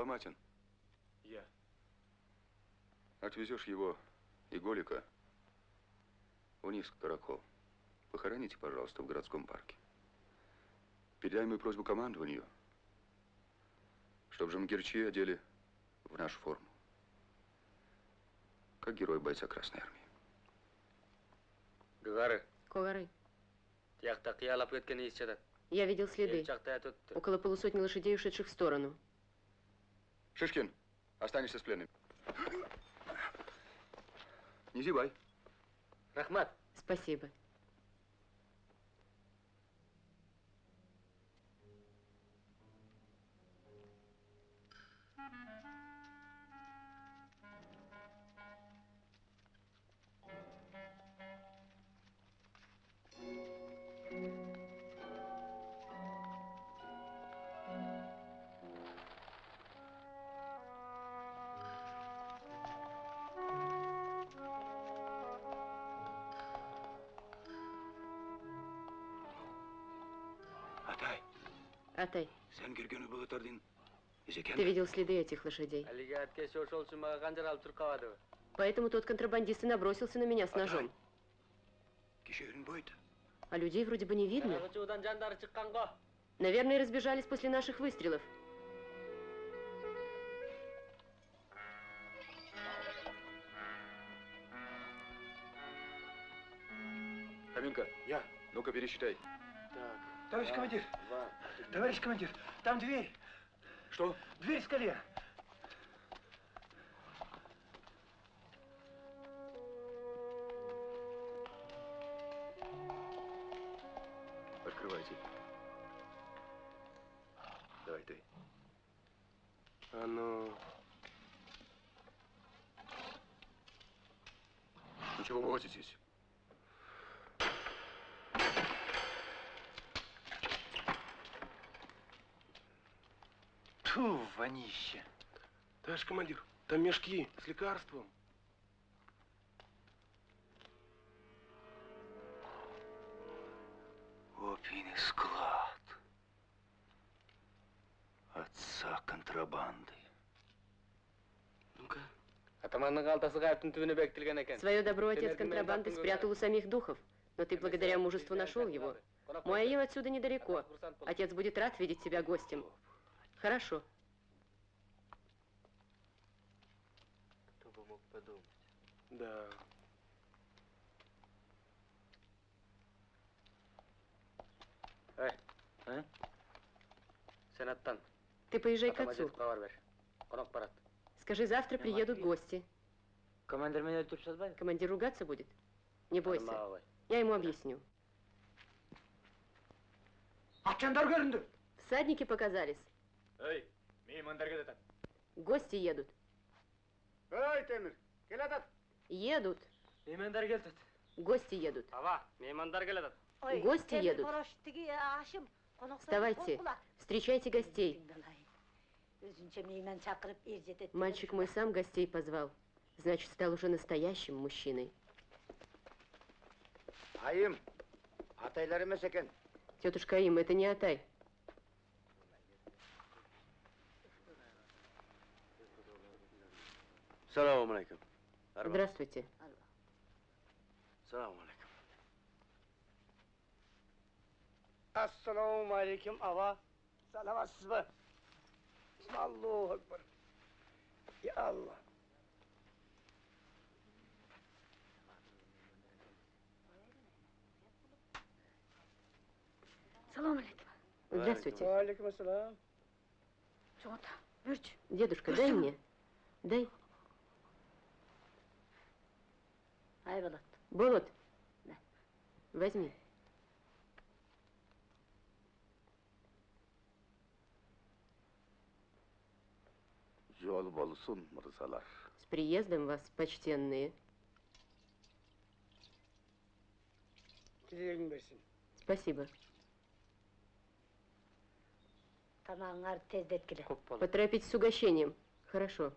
Соломатин, Я. отвезешь его и Голика вниз к Каракол. Похороните, пожалуйста, в городском парке. Передай мою просьбу командованию, чтобы Жамгирчи одели в нашу форму. Как герой бойца Красной Армии. Гагары, Когары, я видел следы. Около полусотни лошадей, ушедших в сторону. Шишкин, останешься с пленным. Не зевай. Рахмат. Спасибо. Атай, Атай, сен көрген бұлытардың ты видел следы этих лошадей. Әлиге әткеш ошол үшін маған қанжар алып тұрып қалады. Поэтому тот контрабандист и набросился на меня с ножом. кешегінің бойды. А людей вроде бы не видно. Жаңағы жандары шыққан ғой. Наверное, разбежались после наших выстрелов. Каминка, Я. ну-ка пересчитай. Товарищ командир. Товарищ командир, там дверь. Что? Дверь в скале. Товарищ командир, там мешки с лекарством. Опийный склад. Отца контрабанды. Ну-ка. Атаманның қалтасы қайыптың түбіне бекітілген екен. Свое добро отец Сен контрабанды әркімнен спрятал у самих духов. Но ты благодаря мужеству нашел его. Мой аил отсюда недалеко. Отец будет рад видеть тебя гостем. Хорошо. Да. Эй, а? Сенаттан. Ты поезжай к Атама отцу. жетіп хабар бер. Қонақ барады. Скажи, завтра приедут гости. Командир меня өлтіріп жазбайды? Командир ругаться будет? Не бойся. Алмағай. Я ему объясню. Атчандар көрінді. Всадники показались. Ей, меймандар кетеді. Гости едут. Ой, Темір, кел атат. Едут. Меймандар келді. Гости едут. Аба, меймандар келеді. Ой, Гости темір едут. қороштығы ашым. қонақтар Вставайте. қол қула. Встречайте гостей. Өзінше мейман шақырып ержетеді. Мальчик мой сам гостей позвал. Значит, стал уже настоящим мужчиной. Айым, атайлар емес екен. Тетушка Им, это не Атай. Салам алейкум. Здравствуйте. Салам алейкум. Assalomu alaykum, ava. Salamatsizmi? Allohu akbar. Ya Allah. Салам алейкум. Здравствуйте. Алейкум ассалам. Бүрч. Дедушка, дай мне. Дай. Ай, болады. Болот. Возьми. Жол болсын, мырзалар. С приездом вас, почтенные. Тілегің берсін. Спасибо. Тамағыңар тездеткіле. Поторопитесь с угощением. Хорошо.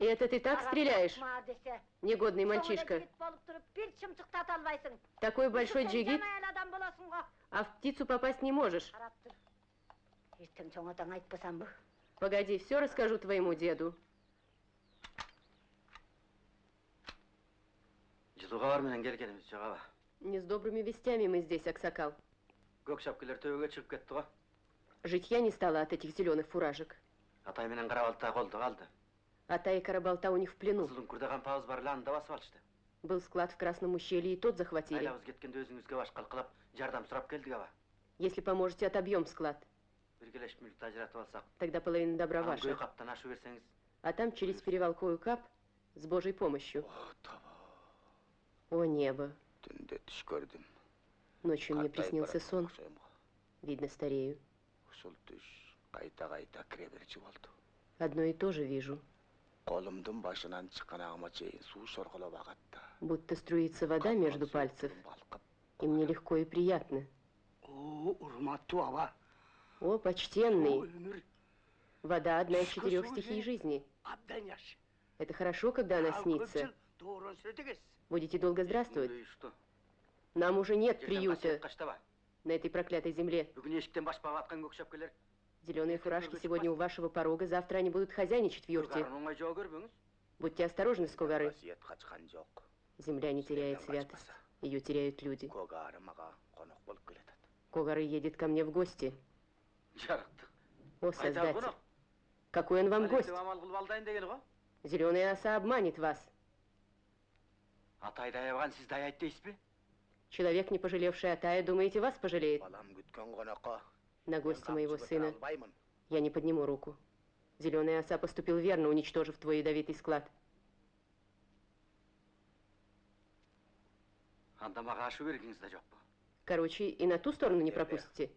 И это ты так стреляешь, десе. негодный мальчишка? Соңына жігіт болып тұрып, бір шымшықтата албайсың. Такой большой Сен джигит, жаман адам боласың ғой. а в птицу попасть не можешь. Қарап тұр. Ертең соңатаң айтпасам бұл. Погоди, все расскажу твоему деду. Жылуға бар менен келгеніміз жоқ аба. Не с добрыми вестями мы здесь, Аксакал. Көк шапкелер төбеге шығып кетті ғой. Житья не стало от этих зеленых фуражек. Атай менен қарабалта қолды қалды. Атай и Карабалта у них в плену. Қызылдың күрдаған пауыз бар ланында басып алышты. Был склад в Красном ущелье, и тот захватили. Айлабыз кеткенде өзіңізге баш қалқылап, жардам сұрап келдік аба. Если поможете, отобьем склад. Біргелешіп мүлікті ажыратып алсақ. Тогда половина добра Ана ваша. көй қаптан ашу берсеңіз. А там через перевал Кап с Божьей помощью. О небо! Түнде түш көрдім. Ночью мне Қартайып приснился баратқан сон. ұқсаймын ғой. Видно, старею. Ушул түш қайта-қайта кіре берчі болды. Одно и то же вижу. Қолымдың башынан шыққан ағыма чейін су шорғылап ағатты. Будто струится вода между пальцев. И мне легко и приятно. О, урматту ава. О, почтенный! Өмір Вода одна из Что четырех служит? стихий жизни. абдан яш. Это хорошо, когда она Ал снится. көпшіл Doğru söylediniz. Будете долго здравствовать. И что? Нам уже нет Жерден приюта қасиет қаштаба. на этой проклятой земле. Бүгін ешіктен башпаға атқан көк шапкелер. Зеленые фуражки сегодня у вашего порога, завтра они будут хозяйничать в юрте. Көргарын оңай жау көрбеңіз. Будьте осторожны, Скогары. Қасиет қачқан жоқ. Земля не теряет святость. Ее теряют люди. Көгары маға қонақ болып келеді. Когары едет ко мне в гости. Жарықтық. О, Қайдағы Создатель! қонақ? Какой он вам гость? Әлемді амал қылып алдайын деген ғой. Зеленая оса обманет вас. Атай даябаған сіз даяйды дейсіз бе? Человек, не пожалевший Атая, думаете, вас пожалеет? Балам күткен қонаққа На гостя моего қамшы сына бітіре алмаймын. я не подниму руку. Зеленая оса поступил верно, уничтожив твой ядовитый склад. Анда маға ашу бергіңіз де жоқ па. Короче, и на ту сторону не пропустите?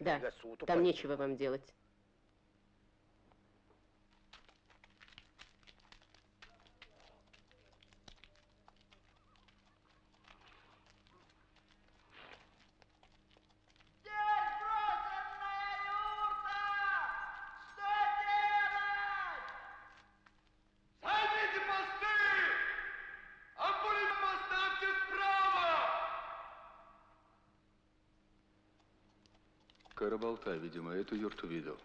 Да, Сілерге суытып там қойдым. нечего вам делать. Видимо, эту юрту видел.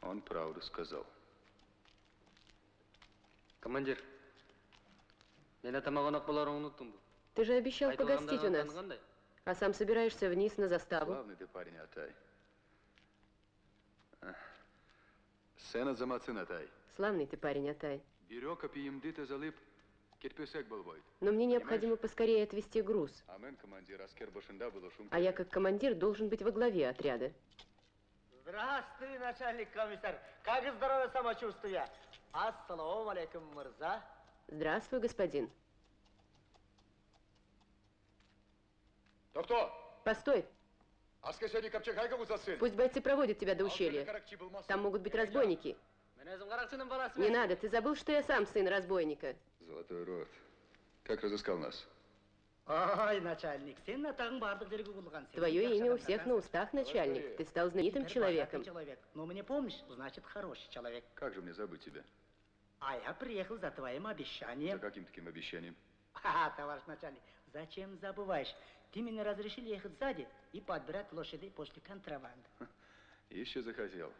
Он правду сказал. Командир, Мен атама конок болоруңду уnuттуңбу. Ты же обещал погостить у нас. А сам собираешься вниз на заставу. Славный ты парень, Атай. А. Сен азаматсың, Атай. Славный ты парень, Атай. Апиемды тазалып, кетпесек болбойт. Но мне необходимо поскорее отвезти груз. А. А я как командир должен быть во главе отряда. Здравствуй, начальник комиссар. Как здоровье самочувствие? Ассаламу алейкум, мырза. Здравствуй, господин. Кто? Постой. Пусть бойцы проводят тебя до ущелья. Там могут быть разбойники. Не надо, ты забыл, что я сам сын разбойника. Золотой рот. Как разыскал нас? Ай, начальник, сен атағың бардық жерге. Твое имя у всех на устах, начальник. Ты стал знаменитым человеком. человек. Но мне помнишь, значит, хороший человек. Как же мне забыть тебя? А я приехал за твоим За обещанием. каким таким обещанием? Ха, товарищ начальник, зачем забываешь? Ты меня разрешил ехать сзади и подбирать лошадей после контрабанды. Еще захотел.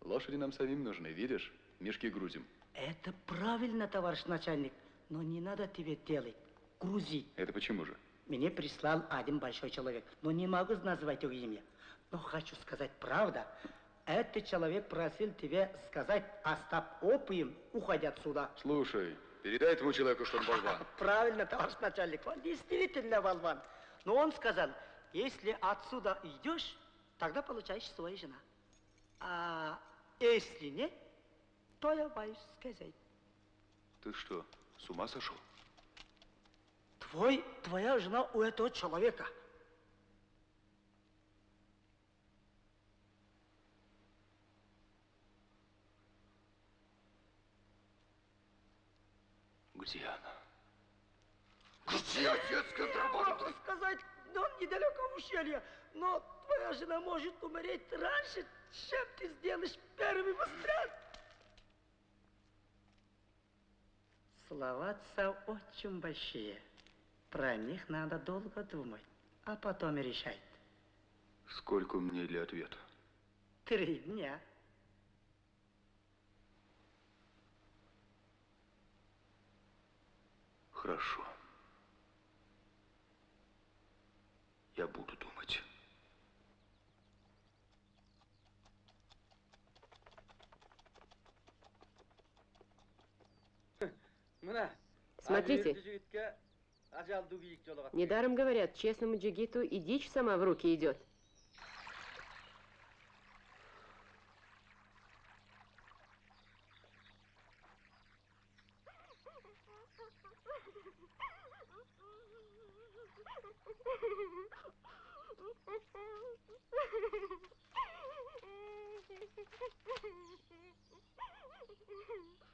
Лошади нам самим нужны, видишь? Мешки грузим. Это правильно, товарищ начальник, но не надо тебе делать. Грузить. Это почему же? Мне прислал один большой человек, но не могу назвать его имя. Но хочу сказать правда. Этот человек просил тебе сказать Остап опиум, уходя отсюда. Слушай, передай этому человеку, что он болван. Правильно, товарищ начальник, он действительно болван. Но он сказал, если отсюда идешь, тогда получаешь свою жена. А если нет, то я боюсь сказать. Ты что, с ума сошел? Твой, твоя жена у этого человека. Где она? Где отец контрабанды? сказать, но он недалеко ущелья, но твоя жена может умереть раньше, чем ты сделаешь первый выстрел. Слова очень большие. Про них надо долго думать, а потом и решать. Сколько мне для ответа? Три дня. Хорошо. Я буду думать. Мына. Смотрите. Недаром говорят, честному джигиту и дичь сама в руки идет. Хансем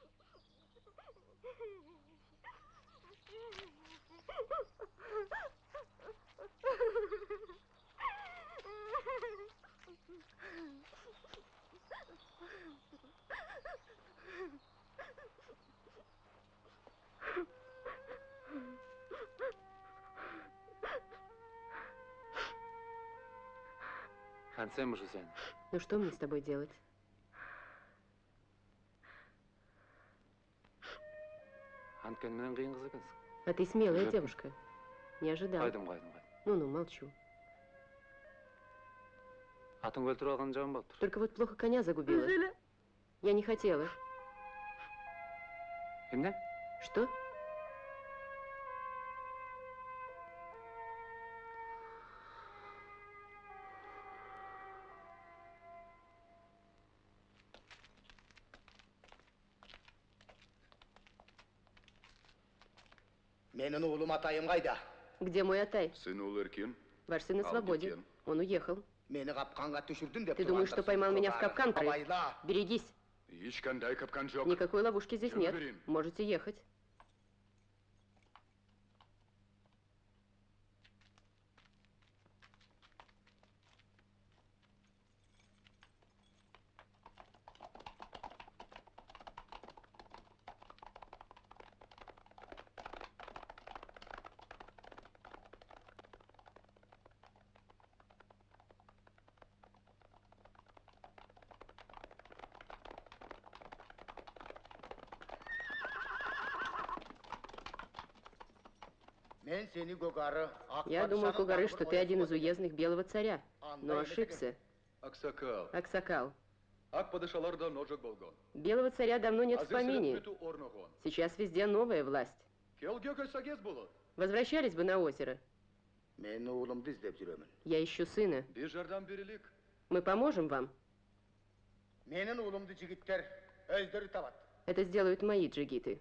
уже сен. Ну что мне с тобой делать? Анткен менен кыйын кыз экенсиң. А ты смелая девушка. Не ожидал. Кайдым, кайдым, кайдым. Ну-ну, молчу. Атыңды өлтүрүп алган жаман болуптур. Только вот плохо коня загубила. Я не хотела. Эмне? Что? Менің ұлым атайым қайда? Где мой Атай? Сын Ул Эркин? Ваш сын на А, свободе. Кеткен. Он уехал. Мені қапқанға түсірдің деп Ты думаешь, что поймал меня в капкан, крыс? Абайла. Берегись. Ешқандай капкан жоқ. Никакой ловушки здесь Чего нет. говорим? Можете ехать. Я думал, Кугары, что ты один из уездных белого царя, но ошибся. Аксакал. Аксакал. Ак падышаларда ножик болгон. Белого царя давно нет в помине. Азесілік біту орнығын. Сейчас везде новая власть. Келге көсагез болот. Возвращались бы на озеро. Мен оğlumdu іздеп жүремін. Я ищу сына. Bir жардам берелік. Мы поможем вам. Менің оğlumdu жігіттер өздері табат. Это сделают мои джигиты.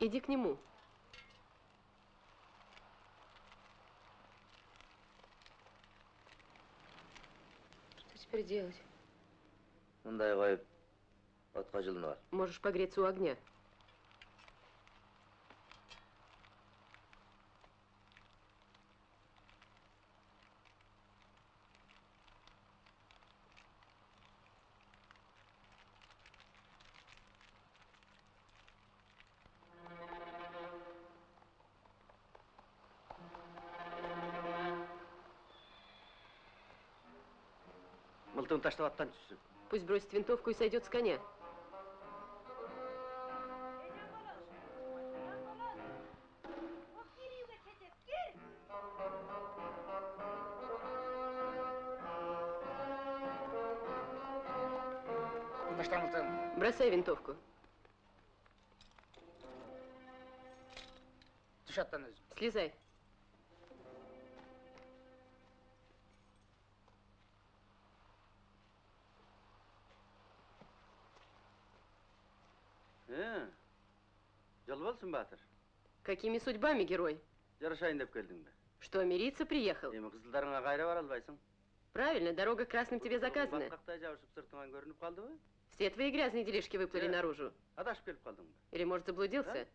Иди к нему. Что теперь делать? ал Можешь погреться у огня. Таштап аттан түссін Пусть бросит винтовку и сойдет с коня. Бросай винтовку. Слезай. Батыр Какими судьбами, герой? жарашайын деп келдің бе Что, мириться приехал? эми кызылдарыңа кайра бара албайсың Правильно, дорога красным тебе заказана. баткактай жабышып сыртыңан көрүнүп калдыбы Все твои грязные делишки выплыли Э. наружу. адашып келип калдыңбы Или, может, заблудился?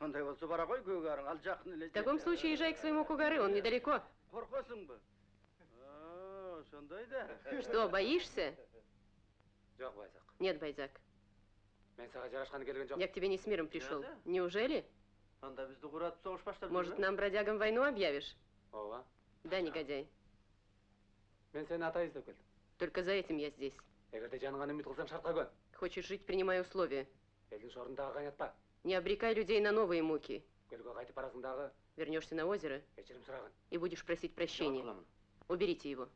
андай болсо бара кой көгарың ал жакын эле В таком случае езжай к своему Кугары, он недалеко. коркосуңбу А, ошондой да Что, боишься? Нет, Байзак. Мен саған жарашқаны келген жоқ. Я к тебе не с миром пришел. Да-да. Неужели? анда бизди куратып согуш баштап Может, нам, бродягам, войну объявишь? Ооба. Да, негодяй. Мен сені ата іздеп келдім. Только за этим я здесь. Егерде жаныңан үміт қылсаң шартқа көн. Хочешь жить, принимай условия. Елдің шорындағы қайнатпа. Не обрекай людей на новые муки. Көлге қайтып барасыңдағы Вернешься на озеро кешірім сұрағын. и будешь просить прощения. Уберите его.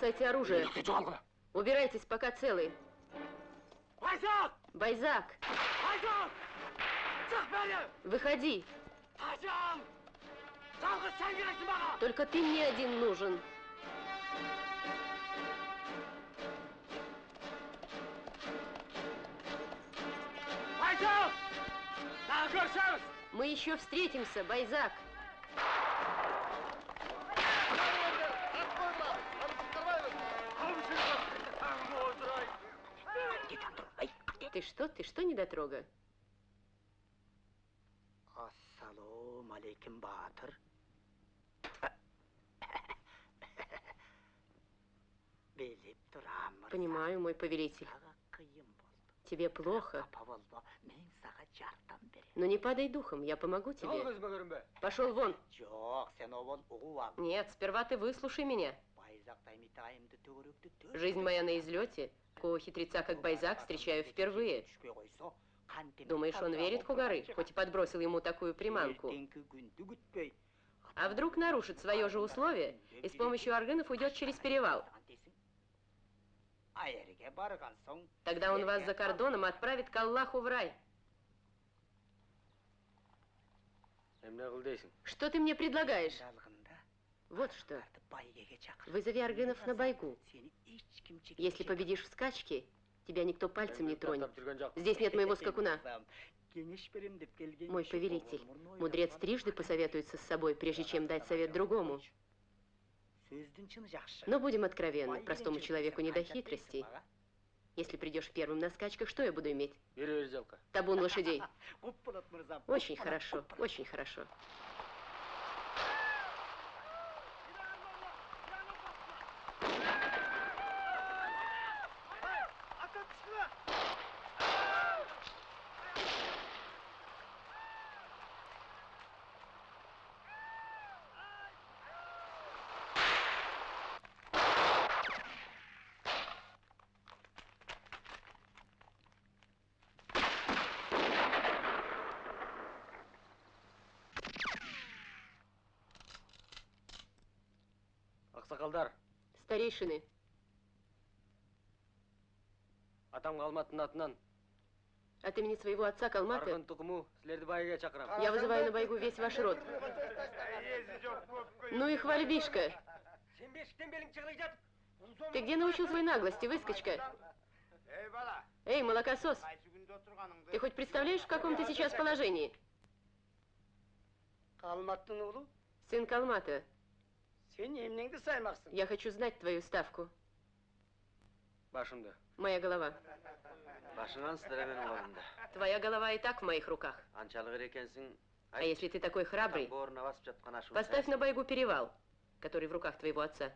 Бросайте оружие. Убирайтесь, пока целы. Байзак! Байзак, выходи. Только ты мне один нужен. Мы еще встретимся, Байзак. Ты что, ты что, недотрога? Ассалам алейкум, Батыр. Біліп тұрамын. Понимаю, мой повелитель. Қиын болды. Тебе плохо. Апа болма, мен саға жардам берем. Но не падай духом, я помогу тебе. көзіме көрінбе. Пошел вон. Жоқ, сен обол ұғу ал. Нет, сперва ты выслушай меня. Байзақтай митайымды төгірікті төр. Жизнь моя на излете. Такого хитреца, как Байзак, встречаю впервые. Түспей қойса, қантеме Думаешь, он верит Кугары, хоть и подбросил ему такую приманку? Ертеңгі күнді күтпей. А вдруг нарушит свое же условие и с помощью органов уйдет через перевал? Айерге барған соң, Тогда он вас за кордоном отправит к Аллаху в рай. эмне кыл дейсиң Что ты мне предлагаешь? Вот что. байгеге чақыр. Вызови аргынов на байгу. Сені ешкім жек- Если победишь в скачке, тебя никто пальцем не тронет. жүргөн жок Здесь нет моего скакуна. Кеңеш берем деп келген Мой повелитель, мудрец трижды посоветуется с собой, прежде чем дать совет другому. сөздің шыны жақсы Но будем откровенны, простому человеку не до хитростей. Если придешь первым на скачках, что я буду иметь? бері бері жалқа Табун лошадей. көп болады мырзам Очень хорошо, очень хорошо. ақсақалдар Старейшины, атам қалматтың атынан от имени своего отца Калматы арғын тұқымы сілерді байыға шақырам я вызываю на бойгу весь ваш род. Ну и хвальбишка. сен бесіктен белің жығылай жатып Ты где научил своей наглости, выскочка? ей бала Эй, молокосос, қайсы күнде отырғаныңды ты хоть представляешь, в каком ты сейчас положении? қалматтың ұлы Сын Калмата, сен емнеңді саймақсың я хочу знать твою ставку. башымды Моя голова. башыңнан сідіре менің қолымда Твоя голова и так в моих руках. аншалық ір екенсің А если ты такой храбрый, таңғы орнына басып жатқан ашуын поставь на бойгу перевал, который в руках твоего отца.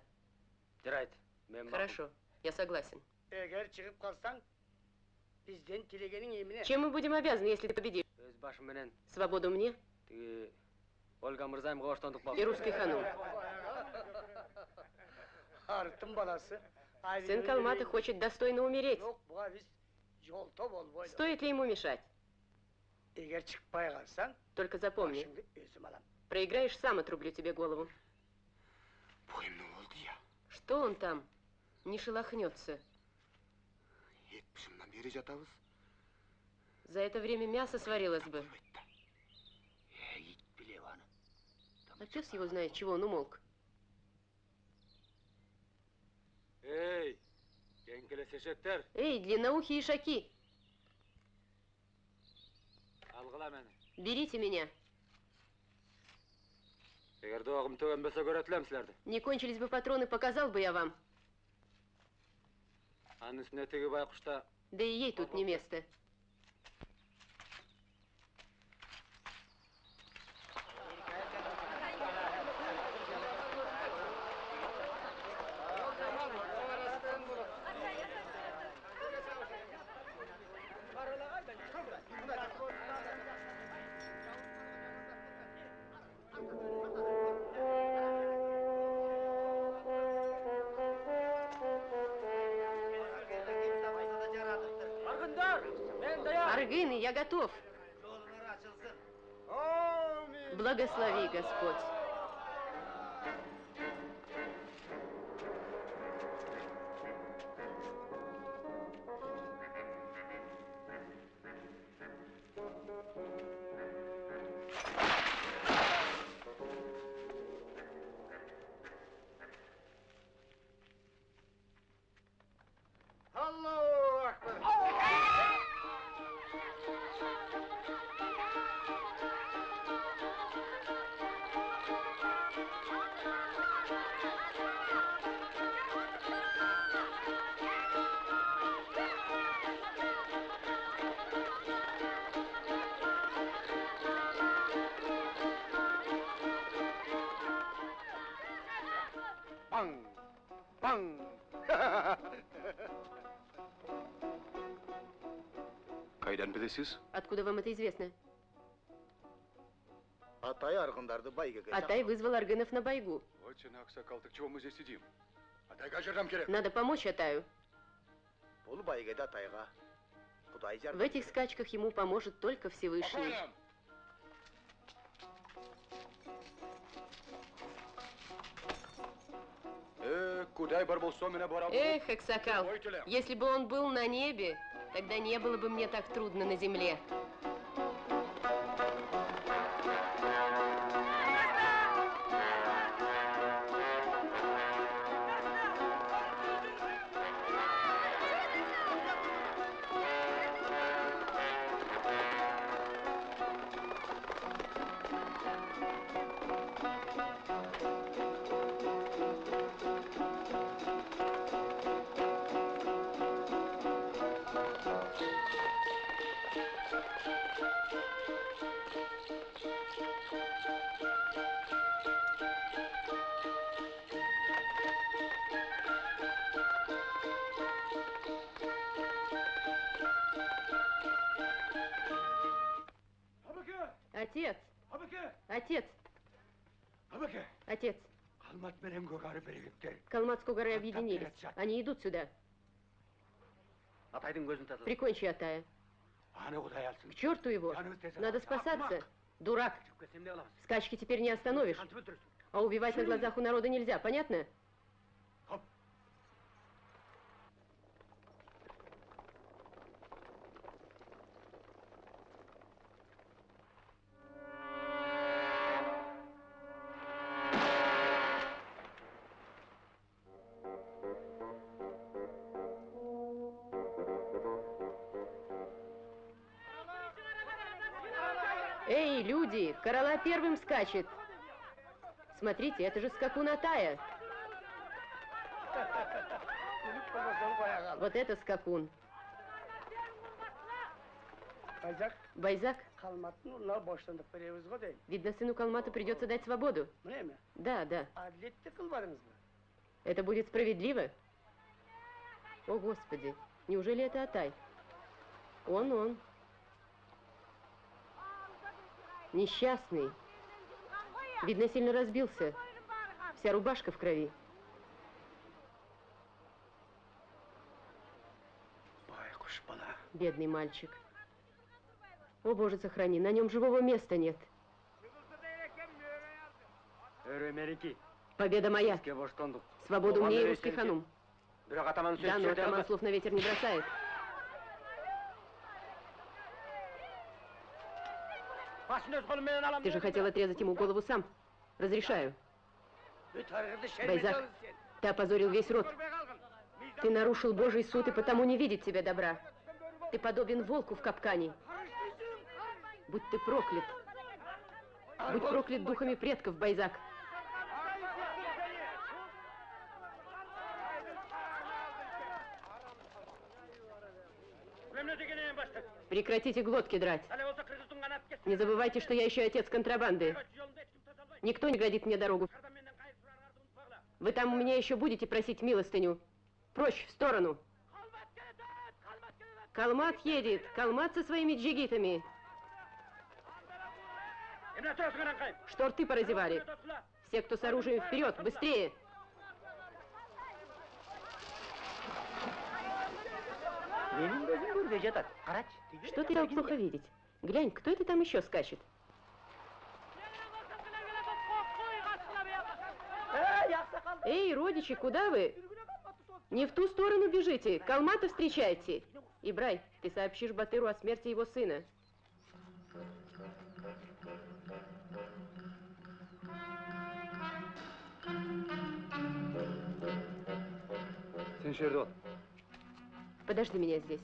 жарайды мен Хорошо, я согласен. егер шығып қалсаң бізден тілегенің еміне Чем мы будем обязаны, если ты победишь? өз башыменен Свободу мне тіге ольга мырзайымға боштандық и болды русский ханум. арыстың баласы Сын Калмата хочет достойно умереть. жоқ бұға біз жолта болбойды Стоит ли ему мешать? егер шықпай қалсаң Только запомни, башыңды өзім алам проиграешь, сам отрублю тебе голову. бойымның болды я Что он там? Не шелохнется. жетпісімнен бері жатабыз За это время мясо сварилось бы. е ит білеп аны А пес его знает, чего он умолк. ей еңкелесешектер Эй, длинноухие ишаки, алғыла мені берите меня. егер доғым төгенбесе көретілем сілерді Не кончились бы патроны, показал бы я вам. аның үстіне теге байқұшта Да и ей тут не место. Откуда вам это известно? атай арғындарды бәйгеге Атай вызвал Аргынов на бойгу. Вот же ақсақал, так чего мы здесь сидим? Атайға жардам керек. Надо помочь Атаю. бұл бәйгеде атайға құдай В жәрдем этих скачках ему поможет только Всевышний. Э, Эх, Эксакал, если бы он был на небе, тогда не было бы мне так трудно на земле. Они идут сюда. Атайдың көзін таза. Прикончи Атая. Anı Kuday alsın. К черту его. Надо спасаться. Дурак. Көсемде аламыз. Скачки теперь не остановишь. Қантып өлтіресің. А убивать на глазах у народа нельзя, понятно? Эй, Первым скачет. Смотрите, это же скакун Атая. Вот это скакун. Байзак, değil. видно, сыну Калмата придется дать свободу. Да, да. Mı? Это будет справедливо? О, Господи, неужели это Атай? Он, он. Несчастный. Видно, сильно разбился. Вся рубашка в крови. Бедный мальчик. О, Боже, сохрани, на нем живого места нет. Победа моя. Свободу мне и русский ханум. Да, но атаман слов на ветер не бросает. Ты же хотел отрезать ему голову сам. Разрешаю. Байзак, ты опозорил весь род. Ты нарушил Божий суд и потому не видит тебе добра. Ты подобен волку в капкане. Будь ты проклят. Будь проклят духами предков, Байзак. Прекратите глотки драть. Не забывайте, что я еще отец контрабанды. Никто не градит мне дорогу. Вы там у меня еще будете просить милостыню. Прочь, в сторону. Калмат едет. Калмат со своими джигитами. Что рты поразевали? Все, кто с оружием, вперед, быстрее! Что ты дал плохо видеть? Глянь, кто это там еще скачет? Эй, родичи, куда вы? Не в ту сторону бежите, Калмата встречайте. Ибрай, ты сообщишь Батыру о смерти его сына. Сен. Подожди меня здесь.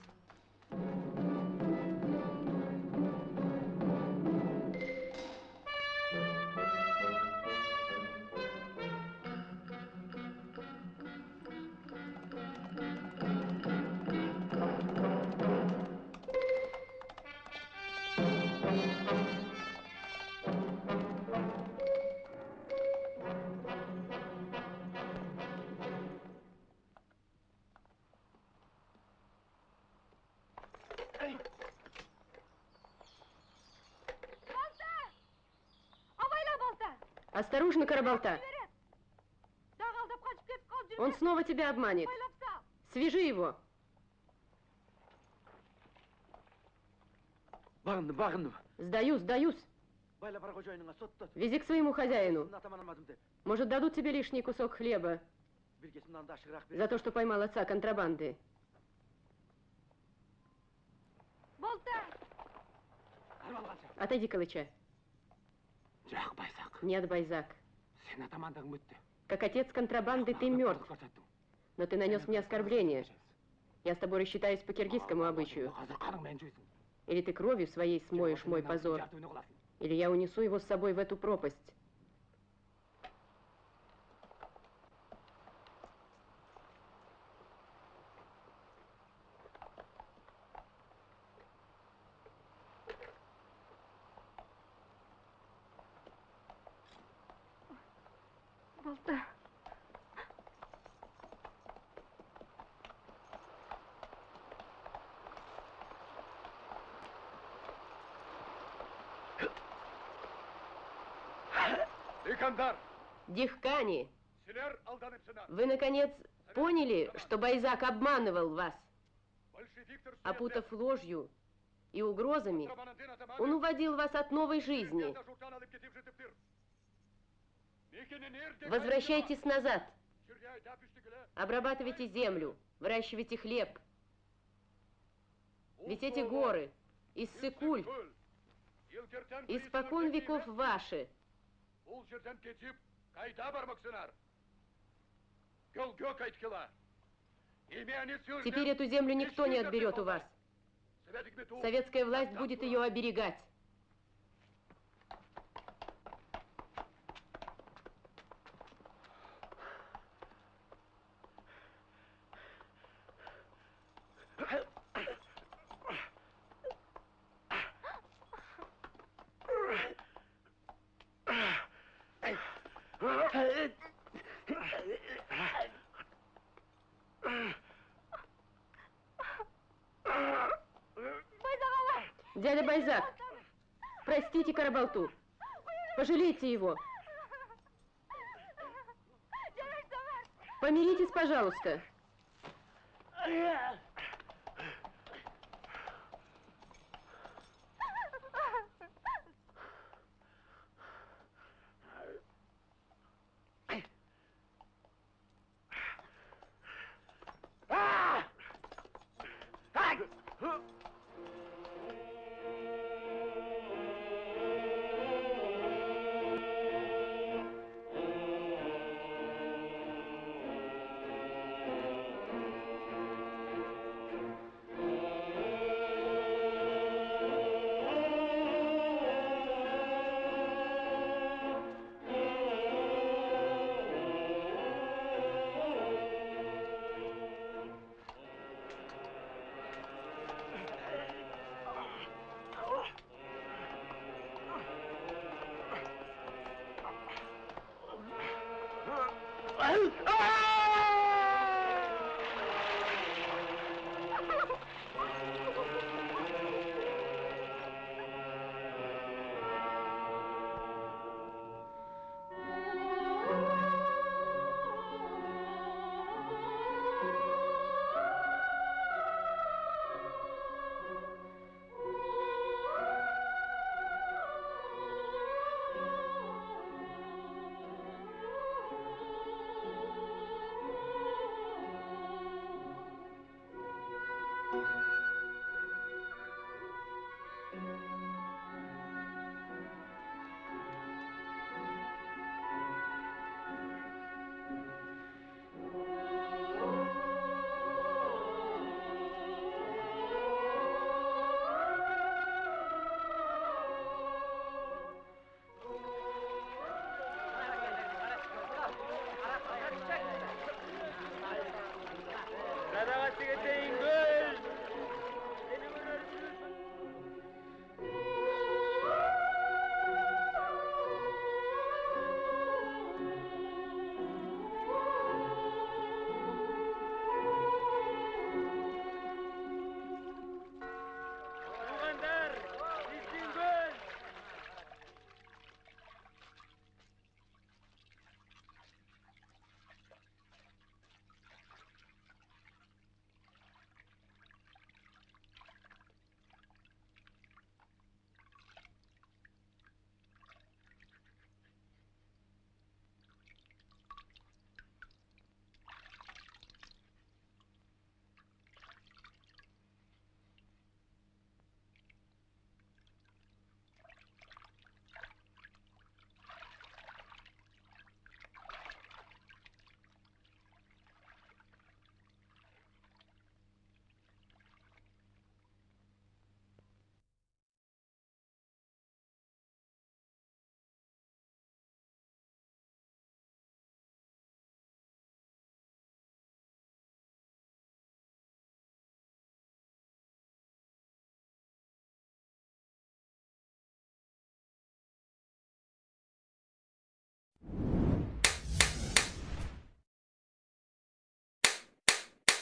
Осторожно, жүрме. Он снова тебя обманет. Свяжи его. Сдаюсь, сдаюсь. Вези к своему хозяину. Может, дадут тебе лишний кусок хлеба за то, что поймал отца контрабанды. Отойди, Калыча. Жоқ, Байзақ. Нет, Байзак. Сен атамандығың өтті. Как отец контрабанды ты мертв. Но ты нанес мне оскорбление. Я с тобой рассчитаюсь по киргизскому обычаю. Или ты кровью своей смоешь мой позор, или я унесу его с собой в эту пропасть. Балта! İkandar, Дихкани, вы, наконец, поняли, что Байзак обманывал вас? Опутав ложью и угрозами, он уводил вас от новой жизни. Возвращайтесь назад. Обрабатывайте землю, выращивайте хлеб. Ведь эти горы, Иссыкуль, испокон веков ваши. Бұл жерден кетіп, қайда бармақсыңар? Гөлге қайтқыла. Имени сүйрден Теперь эту землю никто не отберет у вас. Совет үкіметі Советская власть будет ее оберегать. Карабалту. Пожалейте его. Помиритесь, пожалуйста. Ой-ой-ой-ой-ой.